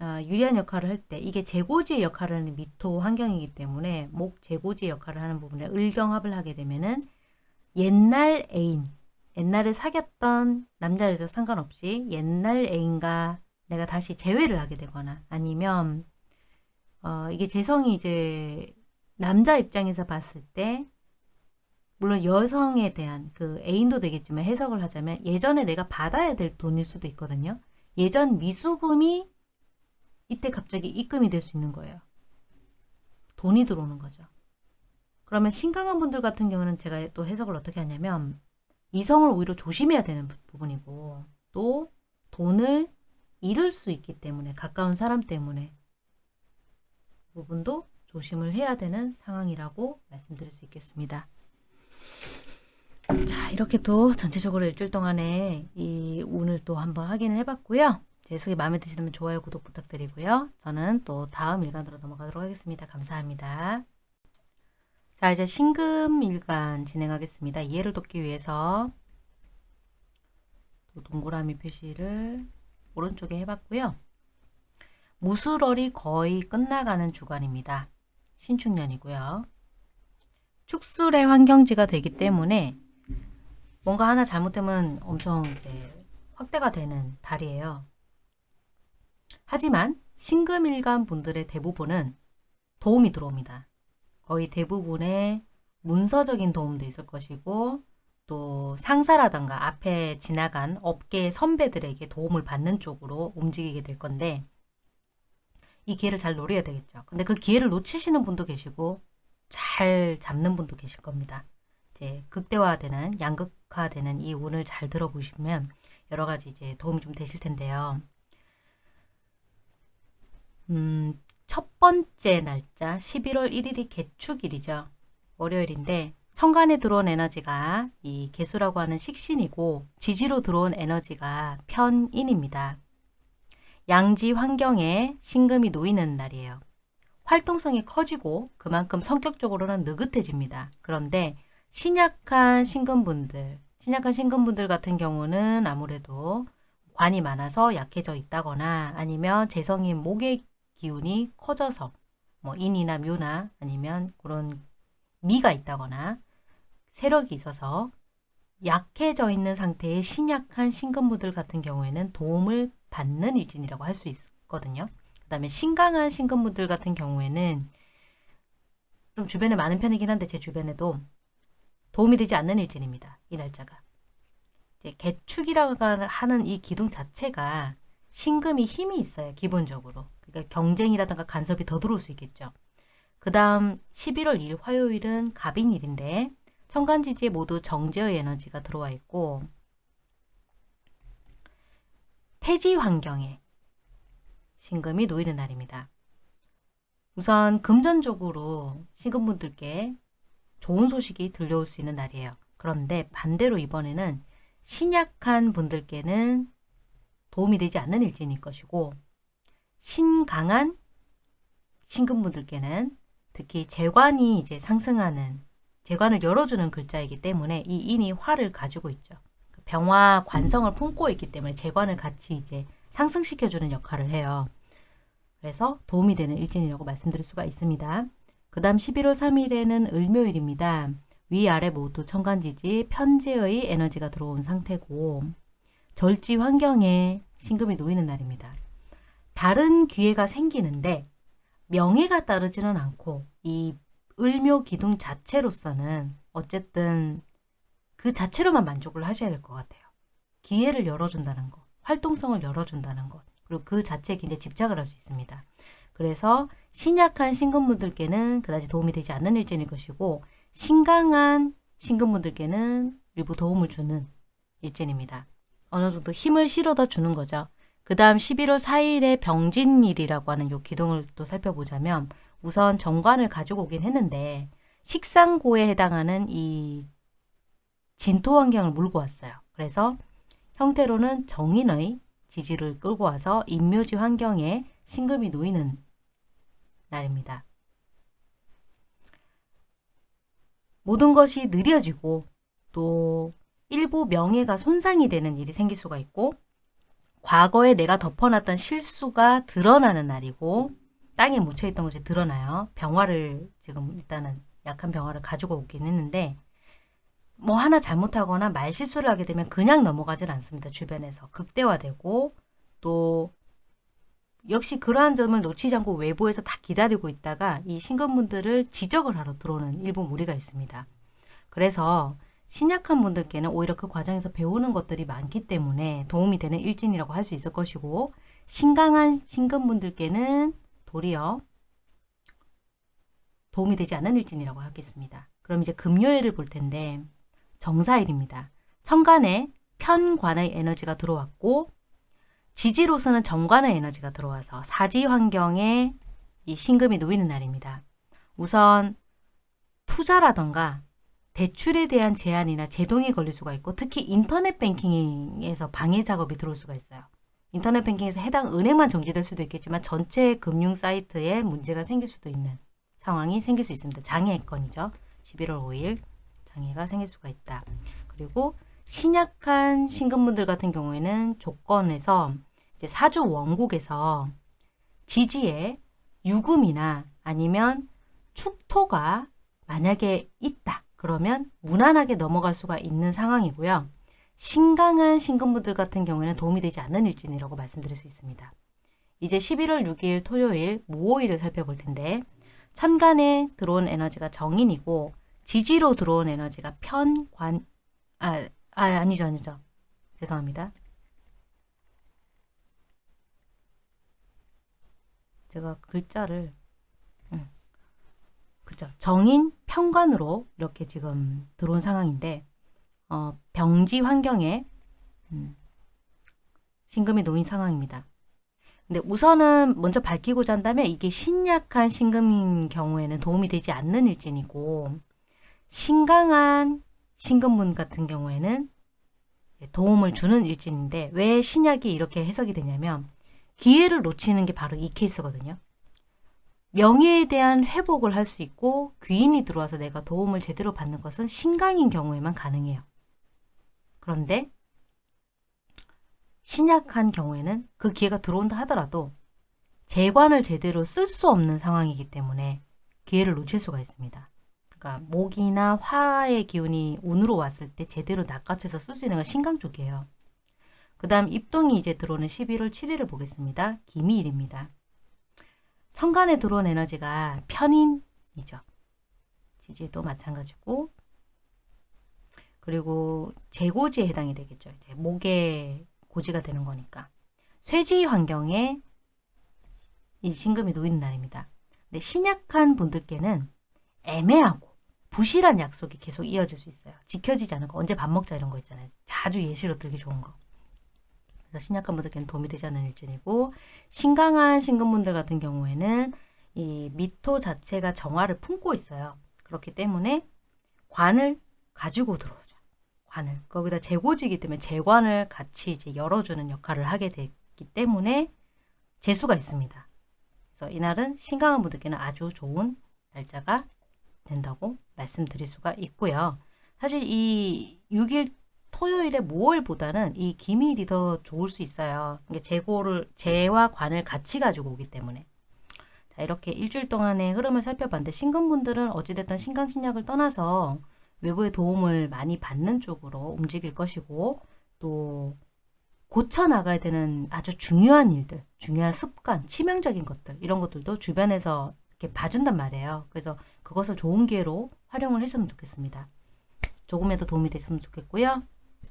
어, 유리한 역할을 할 때 이게 재고지의 역할을 하는 미토 환경이기 때문에 목 재고지의 역할을 하는 부분에 을경합을 하게 되면은 옛날 애인 옛날에 사귀었던 남자 여자 상관없이 옛날 애인과 내가 다시 재회를 하게 되거나 아니면 어, 이게 재성이 이제 남자 입장에서 봤을 때 물론 여성에 대한 그 애인도 되겠지만 해석을 하자면 예전에 내가 받아야 될 돈일 수도 있거든요. 예전 미수금이 이때 갑자기 입금이 될 수 있는 거예요. 돈이 들어오는 거죠. 그러면 신강한 분들 같은 경우는 제가 또 해석을 어떻게 하냐면 이성을 오히려 조심해야 되는 부분이고 또 돈을 잃을 수 있기 때문에 가까운 사람 때문에 그 부분도 조심을 해야 되는 상황이라고 말씀드릴 수 있겠습니다. 자 이렇게 또 전체적으로 일주일 동안에 이 운을 또 한번 확인을 해봤고요. 제 해석이 마음에 드시면 좋아요, 구독 부탁드리고요. 저는 또 다음 일간으로 넘어가도록 하겠습니다. 감사합니다. 자 이제 신금 일간 진행하겠습니다. 이해를 돕기 위해서 동그라미 표시를 오른쪽에 해봤고요. 무술월이 거의 끝나가는 주간입니다. 신축년이고요. 축술의 환경지가 되기 때문에 뭔가 하나 잘못되면 엄청 이제 확대가 되는 달이에요. 하지만 신금일간 분들의 대부분은 도움이 들어옵니다. 거의 대부분의 문서적인 도움도 있을 것이고 또 상사라던가 앞에 지나간 업계 선배들에게 도움을 받는 쪽으로 움직이게 될 건데 이 기회를 잘 노려야 되겠죠. 근데 그 기회를 놓치시는 분도 계시고 잘 잡는 분도 계실 겁니다. 이제 극대화되는 양극화되는 이 운을 잘 들어보시면 여러 가지 이제 도움이 좀 되실 텐데요. 음, 첫 번째 날짜 11월 1일이 개축일이죠. 월요일인데 천간에 들어온 에너지가 이 개수라고 하는 식신이고 지지로 들어온 에너지가 편인입니다. 양지 환경에 신금이 놓이는 날이에요. 활동성이 커지고 그만큼 성격적으로는 느긋해집니다. 그런데 신약한 신금분들, 신약한 신금분들 같은 경우는 아무래도 관이 많아서 약해져 있다거나 아니면 재성인 목의 기운이 커져서 뭐 인이나 묘나 아니면 그런 미가 있다거나 세력이 있어서 약해져 있는 상태의 신약한 신금분들 같은 경우에는 도움을 받는 일진이라고 할 수 있거든요. 그 다음에 신강한 신금분들 같은 경우에는 좀 주변에 많은 편이긴 한데 제 주변에도 도움이 되지 않는 일진입니다. 이 날짜가. 이제 개축이라고 하는 이 기둥 자체가 신금이 힘이 있어요. 기본적으로. 그러니까 경쟁이라든가 간섭이 더 들어올 수 있겠죠. 그 다음 11월 2일 화요일은 갑인일인데 천간지지에 모두 정제의 에너지가 들어와 있고 태지 환경에 신금이 놓이는 날입니다. 우선 금전적으로 신금분들께 좋은 소식이 들려올 수 있는 날이에요. 그런데 반대로 이번에는 신약한 분들께는 도움이 되지 않는 일진일 것이고 신강한 신금분들께는 특히 재관이 이제 상승하는 재관을 열어주는 글자이기 때문에 이 인이 화를 가지고 있죠. 병화 관성을 품고 있기 때문에 재관을 같이 이제 상승시켜주는 역할을 해요. 그래서 도움이 되는 일진이라고 말씀드릴 수가 있습니다. 그 다음 11월 3일에는 을묘일입니다. 위아래 모두 천간지지 편재의 에너지가 들어온 상태고 절지 환경에 신금이 놓이는 날입니다. 다른 기회가 생기는데 명예가 따르지는 않고 이 을묘 기둥 자체로서는 어쨌든 그 자체로만 만족을 하셔야 될 것 같아요. 기회를 열어준다는 것, 활동성을 열어준다는 것, 그리고 그 자체에 굉장히 집착을 할 수 있습니다. 그래서 신약한 신금분들께는 그다지 도움이 되지 않는 일진일 것이고 신강한 신금분들께는 일부 도움을 주는 일진입니다. 어느 정도 힘을 실어다 주는 거죠. 그 다음 11월 4일에 병진일이라고 하는 요 기둥을 또 살펴보자면 우선 정관을 가지고 오긴 했는데 식상고에 해당하는 이 진토 환경을 물고 왔어요. 그래서 형태로는 정인의 지지를 끌고 와서 인묘지 환경에 신금이 놓이는 날입니다. 모든 것이 느려지고 또 일부 명예가 손상이 되는 일이 생길 수가 있고 과거에 내가 덮어놨던 실수가 드러나는 날이고 땅에 묻혀있던 것이 드러나요. 병화를 지금 일단은 약한 병화를 가지고 오긴 했는데 뭐 하나 잘못하거나 말실수를 하게 되면 그냥 넘어가질 않습니다. 주변에서 극대화되고 또 역시 그러한 점을 놓치지 않고 외부에서 다 기다리고 있다가 이 신건분들을 지적을 하러 들어오는 일부 무리가 있습니다. 그래서 신약한 분들께는 오히려 그 과정에서 배우는 것들이 많기 때문에 도움이 되는 일진이라고 할 수 있을 것이고 신강한 신금분들께는 도리어 도움이 되지 않는 일진이라고 하겠습니다. 그럼 이제 금요일을 볼 텐데 정사일입니다. 천간에 편관의 에너지가 들어왔고 지지로서는 정관의 에너지가 들어와서 사지 환경에 이 신금이 놓이는 날입니다. 우선 투자라던가 대출에 대한 제한이나 제동이 걸릴 수가 있고 특히 인터넷 뱅킹에서 방해 작업이 들어올 수가 있어요. 인터넷 뱅킹에서 해당 은행만 정지될 수도 있겠지만 전체 금융 사이트에 문제가 생길 수도 있는 상황이 생길 수 있습니다. 장애 건이죠. 11월 5일 장애가 생길 수가 있다. 그리고 신약한 신금분들 같은 경우에는 조건에서 이제 사주 원국에서 지지에 유금이나 아니면 축토가 만약에 있다. 그러면 무난하게 넘어갈 수가 있는 상황이고요. 신강한 신금분들 같은 경우에는 도움이 되지 않는 일진이라고 말씀드릴 수 있습니다. 이제 11월 6일 토요일 무오일을 살펴볼 텐데 천간에 들어온 에너지가 정인이고 지지로 들어온 에너지가 편관 아, 아 아니죠 아니죠. 죄송합니다. 제가 글자를 음, 그죠 정인 평관으로 이렇게 지금 들어온 상황인데 어, 병지 환경에 음, 신금이 놓인 상황입니다. 근데 우선은 먼저 밝히고자 한다면 이게 신약한 신금인 경우에는 도움이 되지 않는 일진이고 신강한 신금문 같은 경우에는 도움을 주는 일진인데 왜 신약이 이렇게 해석이 되냐면 기회를 놓치는 게 바로 이 케이스거든요. 명예에 대한 회복을 할 수 있고 귀인이 들어와서 내가 도움을 제대로 받는 것은 신강인 경우에만 가능해요. 그런데 신약한 경우에는 그 기회가 들어온다 하더라도 재관을 제대로 쓸 수 없는 상황이기 때문에 기회를 놓칠 수가 있습니다. 그러니까 목이나 화의 기운이 운으로 왔을 때 제대로 낚아채서 쓸 수 있는 건 신강 쪽이에요. 그 다음 입동이 이제 들어오는 11월 7일을 보겠습니다. 기미일입니다. 천간에 들어온 에너지가 편인이죠. 지지도 마찬가지고 그리고 재고지에 해당이 되겠죠. 이제 목에 고지가 되는 거니까. 쇠지 환경에 이 신금이 놓이는 날입니다. 근데 신약한 분들께는 애매하고 부실한 약속이 계속 이어질 수 있어요. 지켜지지 않은 거. 언제 밥 먹자 이런 거 있잖아요. 자주 예시로 들기 좋은 거. 그래서 신약한 분들께는 도움이 되지 않는 일진이고 신강한 신금분들 같은 경우에는 이 미토 자체가 정화를 품고 있어요. 그렇기 때문에 관을 가지고 들어오죠. 관을. 거기다 재고지기 때문에 재관을 같이 이제 열어주는 역할을 하게 됐기 때문에 재수가 있습니다. 그래서 이날은 신강한 분들께는 아주 좋은 날짜가 된다고 말씀드릴 수가 있고요. 사실 이 6일 토요일에 모월보다는 이 기밀이 더 좋을 수 있어요. 이게 재고를 재와 관을 같이 가지고 오기 때문에 자 이렇게 일주일 동안의 흐름을 살펴봤는데 신금분들은 어찌됐든 신강신약을 떠나서 외부의 도움을 많이 받는 쪽으로 움직일 것이고 또 고쳐나가야 되는 아주 중요한 일들, 중요한 습관, 치명적인 것들 이런 것들도 주변에서 이렇게 봐준단 말이에요. 그래서 그것을 좋은 기회로 활용을 했으면 좋겠습니다. 조금이라도 도움이 됐으면 좋겠고요.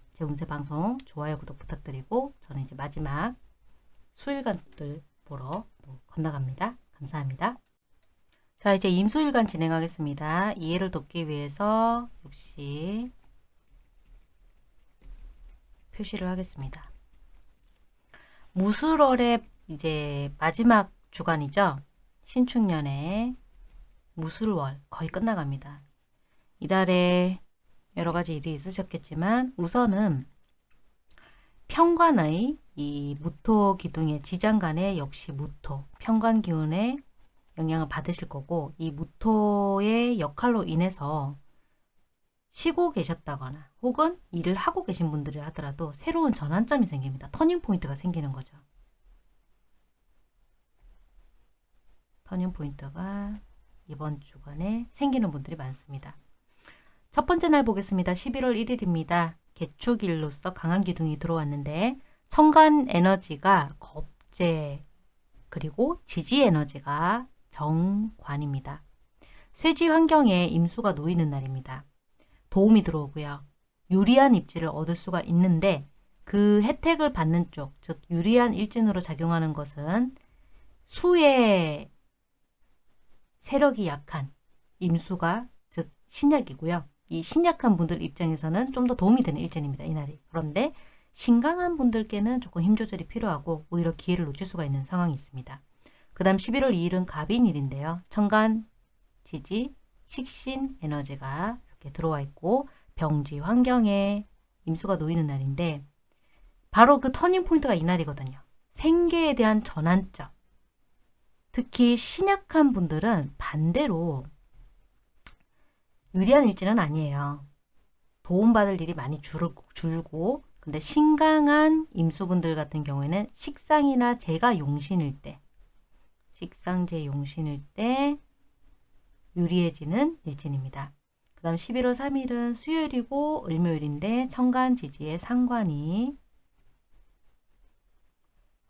제 운세 방송 좋아요, 구독 부탁드리고 저는 이제 마지막 수일간들 보러 건너갑니다. 감사합니다. 자 이제 임수일간 진행하겠습니다. 이해를 돕기 위해서 역시 표시를 하겠습니다. 무술월의 이제 마지막 주간이죠. 신축년에 무술월 거의 끝나갑니다. 이달에 여러 가지 일이 있으셨겠지만 우선은 평관의 이 무토 기둥의 지장간에 역시 무토 평관 기운에 영향을 받으실 거고 이 무토의 역할로 인해서 쉬고 계셨다거나 혹은 일을 하고 계신 분들이 하더라도 새로운 전환점이 생깁니다. 터닝포인트가 생기는 거죠. 터닝포인트가 이번 주간에 생기는 분들이 많습니다. 첫 번째 날 보겠습니다. 11월 1일입니다. 개축일로서 강한 기둥이 들어왔는데 청간 에너지가 겁재 그리고 지지 에너지가 정관입니다. 쇠지 환경에 임수가 놓이는 날입니다. 도움이 들어오고요. 유리한 입지를 얻을 수가 있는데 그 혜택을 받는 쪽, 즉 유리한 일진으로 작용하는 것은 수의 세력이 약한 임수가 즉 신약이고요. 이 신약한 분들 입장에서는 좀 더 도움이 되는 일진입니다. 이날이. 그런데 신강한 분들께는 조금 힘 조절이 필요하고 오히려 기회를 놓칠 수가 있는 상황이 있습니다. 그 다음 11월 2일은 갑인일인데요. 천간, 지지, 식신 에너지가 이렇게 들어와 있고 병지 환경에 임수가 놓이는 날인데 바로 그 터닝포인트가 이날이거든요. 생계에 대한 전환점. 특히 신약한 분들은 반대로 유리한 일지는 아니에요. 도움받을 일이 많이 줄고, 근데 신강한 임수분들 같은 경우에는 식상이나 재가 용신일 때 식상재 용신일 때 유리해지는 일진입니다. 그 다음 11월 3일은 수요일이고 을묘일인데 천간지지의 상관이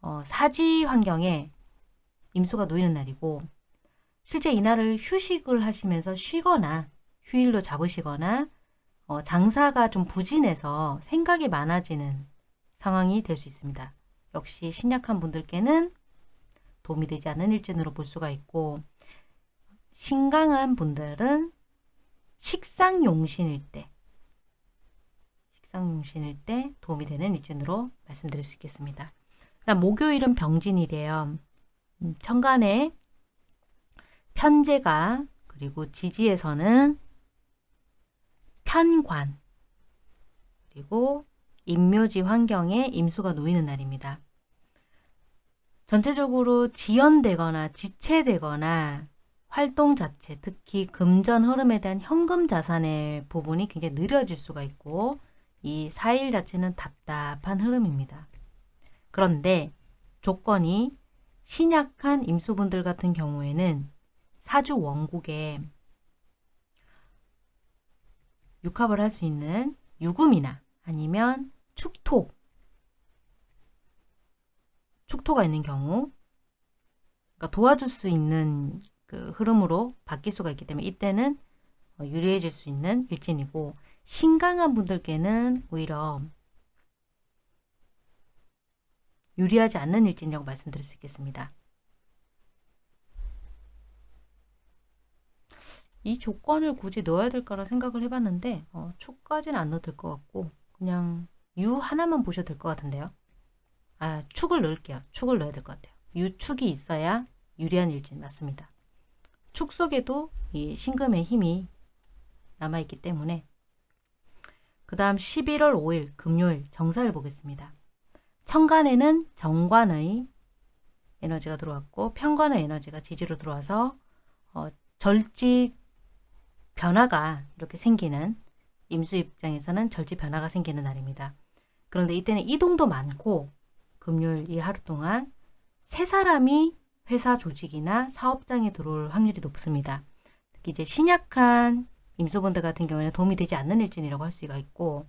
어, 사지 환경에 임수가 놓이는 날이고 실제 이날을 휴식을 하시면서 쉬거나 휴일로 잡으시거나 어, 장사가 좀 부진해서 생각이 많아지는 상황이 될 수 있습니다. 역시 신약한 분들께는 도움이 되지 않는 일진으로 볼 수가 있고 신강한 분들은 식상용신일 때 식상용신일 때 도움이 되는 일진으로 말씀드릴 수 있겠습니다. 목요일은 병진이래요. 음, 천간에 편제가 그리고 지지에서는 편관 그리고 임묘지 환경에 임수가 놓이는 날입니다. 전체적으로 지연되거나 지체되거나 활동 자체, 특히 금전 흐름에 대한 현금 자산의 부분이 굉장히 느려질 수가 있고 이 4일 자체는 답답한 흐름입니다. 그런데 조건이 신약한 임수분들 같은 경우에는 사주 원국에 육합을 할 수 있는 유금이나 아니면 축토 축토가 있는 경우 그러니까 도와줄 수 있는 그 흐름으로 바뀔 수가 있기 때문에 이때는 어, 유리해질 수 있는 일진이고 신강한 분들께는 오히려 유리하지 않는 일진이라고 말씀드릴 수 있겠습니다. 이 조건을 굳이 넣어야 될까라 생각을 해봤는데 어, 축까지는 안 넣어도 될 것 같고 그냥 유 하나만 보셔도 될 것 같은데요. 아 축을 넣을게요. 축을 넣어야 될 것 같아요. 유축이 있어야 유리한 일진 맞습니다. 축 속에도 이 신금의 힘이 남아있기 때문에 그 다음 11월 5일 금요일 정사를 보겠습니다. 천간에는 정관의 에너지가 들어왔고 편관의 에너지가 지지로 들어와서 어, 절지 변화가 이렇게 생기는 임수 입장에서는 절지 변화가 생기는 날입니다. 그런데 이때는 이동도 많고 금요일 이 하루 동안 세 사람이 회사 조직이나 사업장에 들어올 확률이 높습니다. 특히 이제 신약한 임수분들 같은 경우에는 도움이 되지 않는 일진이라고 할 수가 있고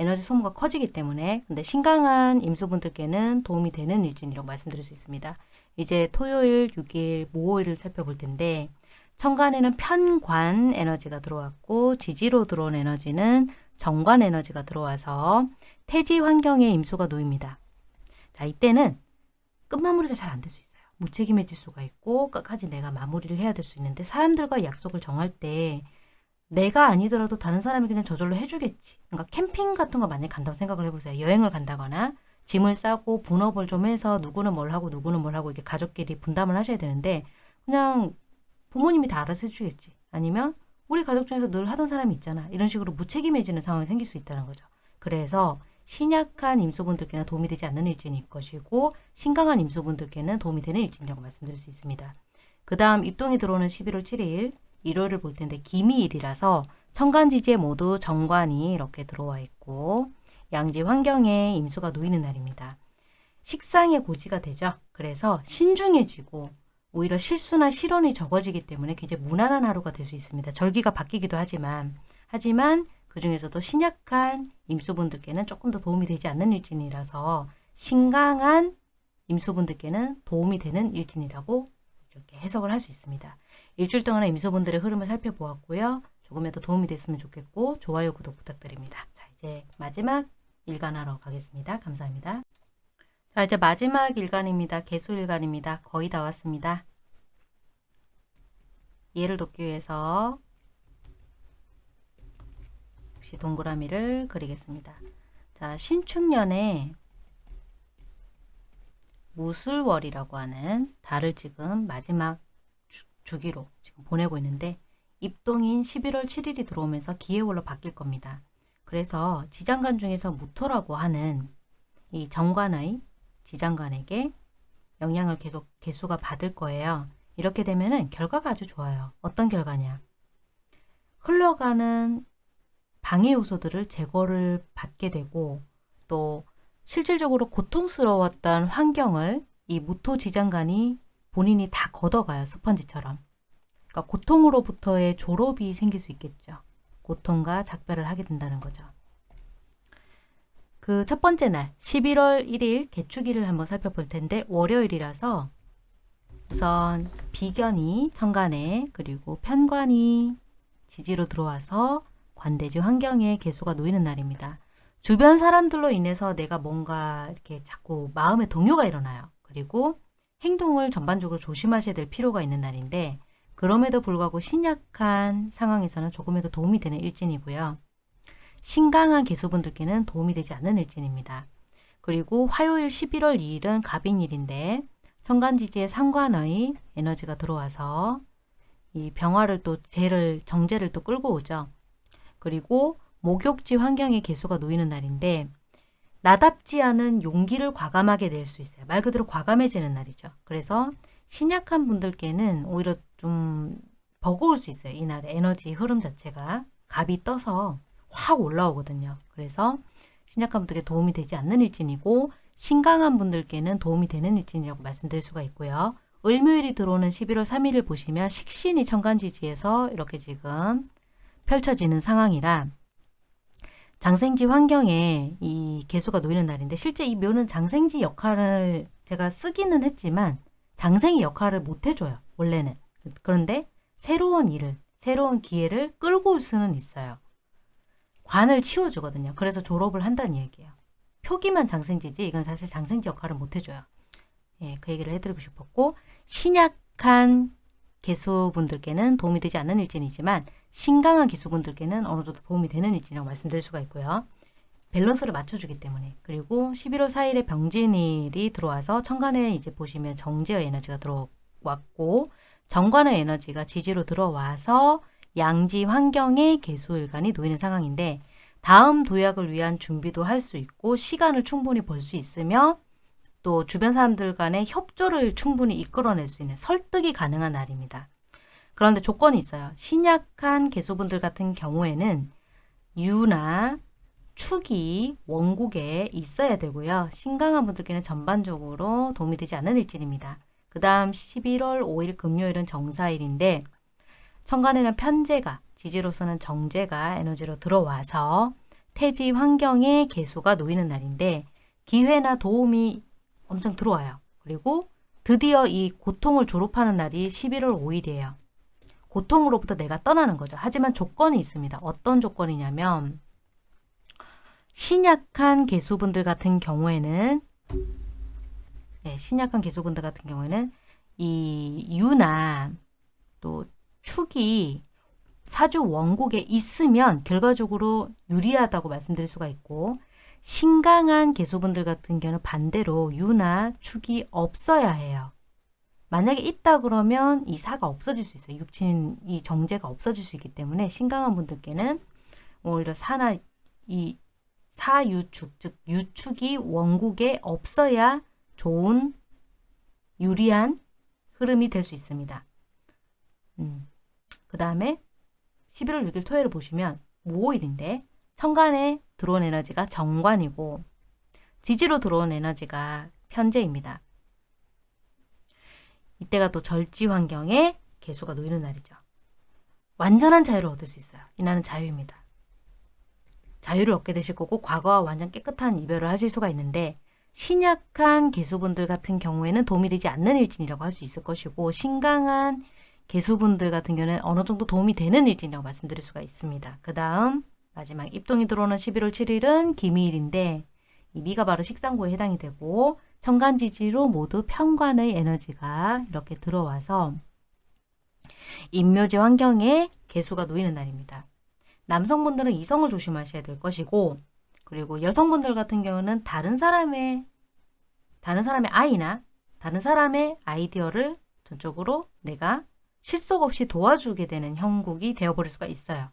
에너지 소모가 커지기 때문에 근데 신강한 임수분들께는 도움이 되는 일진이라고 말씀드릴 수 있습니다. 이제 토요일, 6일, 모호일을 살펴볼 텐데 천간에는 편관 에너지가 들어왔고 지지로 들어온 에너지는 정관 에너지가 들어와서 태지 환경에 임수가 놓입니다. 자 이때는 끝마무리가 잘 안 될 수 있어요. 무책임해질 수가 있고 끝까지 내가 마무리를 해야 될 수 있는데 사람들과 약속을 정할 때 내가 아니더라도 다른 사람이 그냥 저절로 해주겠지. 그러니까 캠핑 같은 거 만약에 간다고 생각을 해보세요. 여행을 간다거나 짐을 싸고 분업을 좀 해서 누구는 뭘 하고 누구는 뭘 하고 이게 가족끼리 분담을 하셔야 되는데 그냥 부모님이 다 알아서 해주겠지. 아니면 우리 가족 중에서 늘 하던 사람이 있잖아. 이런 식으로 무책임해지는 상황이 생길 수 있다는 거죠. 그래서 신약한 임수분들께는 도움이 되지 않는 일진일 것이고 신강한 임수분들께는 도움이 되는 일진이라고 말씀드릴 수 있습니다. 그 다음 입동이 들어오는 11월 7일 일요일을 볼 텐데 기미일이라서 천간지지에 모두 정관이 이렇게 들어와 있고 양지 환경에 임수가 놓이는 날입니다. 식상의 고지가 되죠. 그래서 신중해지고 오히려 실수나 실언이 적어지기 때문에 굉장히 무난한 하루가 될 수 있습니다. 절기가 바뀌기도 하지만 하지만 그 중에서도 신약한 임수분들께는 조금 더 도움이 되지 않는 일진이라서 신강한 임수분들께는 도움이 되는 일진이라고 이렇게 해석을 할 수 있습니다. 일주일 동안의 임수분들의 흐름을 살펴보았고요. 조금이라도 도움이 됐으면 좋겠고 좋아요, 구독 부탁드립니다. 자 이제 마지막 일간하러 가겠습니다. 감사합니다. 자 이제 마지막 일간입니다. 개수일간입니다. 거의 다 왔습니다. 이해를 돕기 위해서 역시 동그라미를 그리겠습니다. 자, 신축년에 무술월이라고 하는 달을 지금 마지막 주, 기로 지금 보내고 있는데 입동인 11월 7일이 들어오면서 기해월로 바뀔 겁니다. 그래서 지장간 중에서 무토라고 하는 이 정관의 지장간에게 영향을 계속 개수가 받을 거예요. 이렇게 되면 은 결과가 아주 좋아요. 어떤 결과냐? 흘러가는 방해 요소들을 제거를 받게 되고 또 실질적으로 고통스러웠던 환경을 이 무토 지장간이 본인이 다 걷어가요. 스펀지처럼. 그러니까 고통으로부터의 졸업이 생길 수 있겠죠. 고통과 작별을 하게 된다는 거죠. 그 첫 번째 날 11월 1일 개축일을 한번 살펴볼 텐데 월요일이라서 우선 비견이 천간에 그리고 편관이 지지로 들어와서 관대지 환경에 개수가 놓이는 날입니다. 주변 사람들로 인해서 내가 뭔가 이렇게 자꾸 마음의 동요가 일어나요. 그리고 행동을 전반적으로 조심하셔야 될 필요가 있는 날인데 그럼에도 불구하고 신약한 상황에서는 조금이라도 도움이 되는 일진이고요. 신강한 개수분들께는 도움이 되지 않는 일진입니다. 그리고 화요일 11월 2일은 갑인일인데 천간지지에 상관의 에너지가 들어와서 이 병화를 또 재를 정제를 또 끌고 오죠. 그리고 목욕지 환경에 개수가 놓이는 날인데 나답지 않은 용기를 과감하게 낼 수 있어요. 말 그대로 과감해지는 날이죠. 그래서 신약한 분들께는 오히려 좀 버거울 수 있어요. 이날의 에너지 흐름 자체가 갑이 떠서 확 올라오거든요. 그래서 신약한 분들께 도움이 되지 않는 일진이고 신강한 분들께는 도움이 되는 일진이라고 말씀드릴 수가 있고요. 을묘일이 들어오는 11월 3일을 보시면 식신이 천간지지에서 이렇게 지금 펼쳐지는 상황이라 장생지 환경에 이 개수가 놓이는 날인데 실제 이 묘는 장생지 역할을 제가 쓰기는 했지만 장생이 역할을 못 해줘요. 원래는. 그런데 새로운 일을, 새로운 기회를 끌고 올 수는 있어요. 관을 치워주거든요. 그래서 졸업을 한다는 얘기예요. 표기만 장생지지 이건 사실 장생지 역할을 못 해줘요. 예, 그 얘기를 해드리고 싶었고 신약한 개수분들께는 도움이 되지 않는 일진이지만 신강한 기수분들께는 어느 정도 도움이 되는 일진이라고 말씀드릴 수가 있고요. 밸런스를 맞춰주기 때문에 그리고 11월 4일에 병진일이 들어와서 천간에 이제 보시면 정제의 에너지가 들어왔고 정관의 에너지가 지지로 들어와서 양지 환경에 개수일간이 놓이는 상황인데 다음 도약을 위한 준비도 할 수 있고 시간을 충분히 벌 수 있으며 또 주변 사람들 간의 협조를 충분히 이끌어낼 수 있는 설득이 가능한 날입니다. 그런데 조건이 있어요. 신약한 개수분들 같은 경우에는 유나 축이 원국에 있어야 되고요. 신강한 분들께는 전반적으로 도움이 되지 않는 일진입니다. 그 다음 11월 5일 금요일은 정사일인데 천간에는 편제가 지지로서는 정제가 에너지로 들어와서 태지 환경에 개수가 놓이는 날인데 기회나 도움이 엄청 들어와요. 그리고 드디어 이 고통을 졸업하는 날이 11월 5일이에요. 고통으로부터 내가 떠나는 거죠. 하지만 조건이 있습니다. 어떤 조건이냐면 신약한 개수분들 같은 경우에는 네, 신약한 개수분들 같은 경우에는 이 유나 또 축이 사주 원곡에 있으면 결과적으로 유리하다고 말씀드릴 수가 있고 신강한 개수분들 같은 경우는 반대로 유나 축이 없어야 해요. 만약에 있다 그러면 이 사가 없어질 수 있어요. 육친 이 정제가 없어질 수 있기 때문에 신강한 분들께는 오히려 사나 이 사유축 즉 유축이 원국에 없어야 좋은 유리한 흐름이 될 수 있습니다. 음. 그 다음에 11월 6일 토요일을 보시면 무오일인데 천간에 들어온 에너지가 정관이고 지지로 들어온 에너지가 편제입니다. 이때가 또 절지 환경에 개수가 놓이는 날이죠. 완전한 자유를 얻을 수 있어요. 이날은 자유입니다. 자유를 얻게 되실 거고 과거와 완전 깨끗한 이별을 하실 수가 있는데 신약한 개수분들 같은 경우에는 도움이 되지 않는 일진이라고 할 수 있을 것이고 신강한 개수분들 같은 경우는 어느 정도 도움이 되는 일진이라고 말씀드릴 수가 있습니다. 그 다음 마지막 입동이 들어오는 11월 7일은 기미일인데 이 미가 바로 식상고에 해당이 되고 천간지지로 모두 편관의 에너지가 이렇게 들어와서 인묘지 환경에 개수가 놓이는 날입니다. 남성분들은 이성을 조심하셔야 될 것이고 그리고 여성분들 같은 경우는 다른 사람의 다른 사람의 아이나 다른 사람의 아이디어를 전적으로 내가 실속 없이 도와주게 되는 형국이 되어버릴 수가 있어요.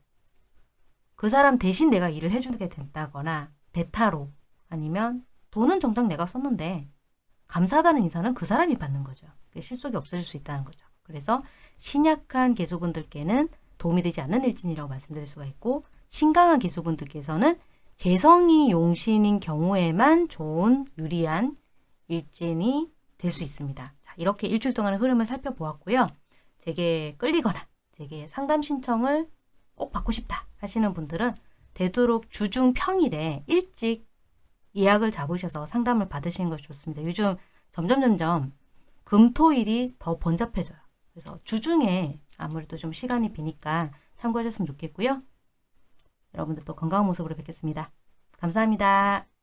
그 사람 대신 내가 일을 해주게 된다거나 대타로 아니면 돈은 정작 내가 썼는데 감사하다는 인사는 그 사람이 받는 거죠. 실속이 없어질 수 있다는 거죠. 그래서 신약한 개수분들께는 도움이 되지 않는 일진이라고 말씀드릴 수가 있고 신강한 개수분들께서는 재성이 용신인 경우에만 좋은 유리한 일진이 될 수 있습니다. 자, 이렇게 일주일 동안의 흐름을 살펴보았고요. 제게 끌리거나 제게 상담 신청을 꼭 받고 싶다 하시는 분들은 되도록 주중 평일에 일찍 예약을 잡으셔서 상담을 받으시는 것이 좋습니다. 요즘 점점 점점 금토일이 더 번잡해져요. 그래서 주중에 아무래도 좀 시간이 비니까 참고하셨으면 좋겠고요. 여러분들 또 건강한 모습으로 뵙겠습니다. 감사합니다.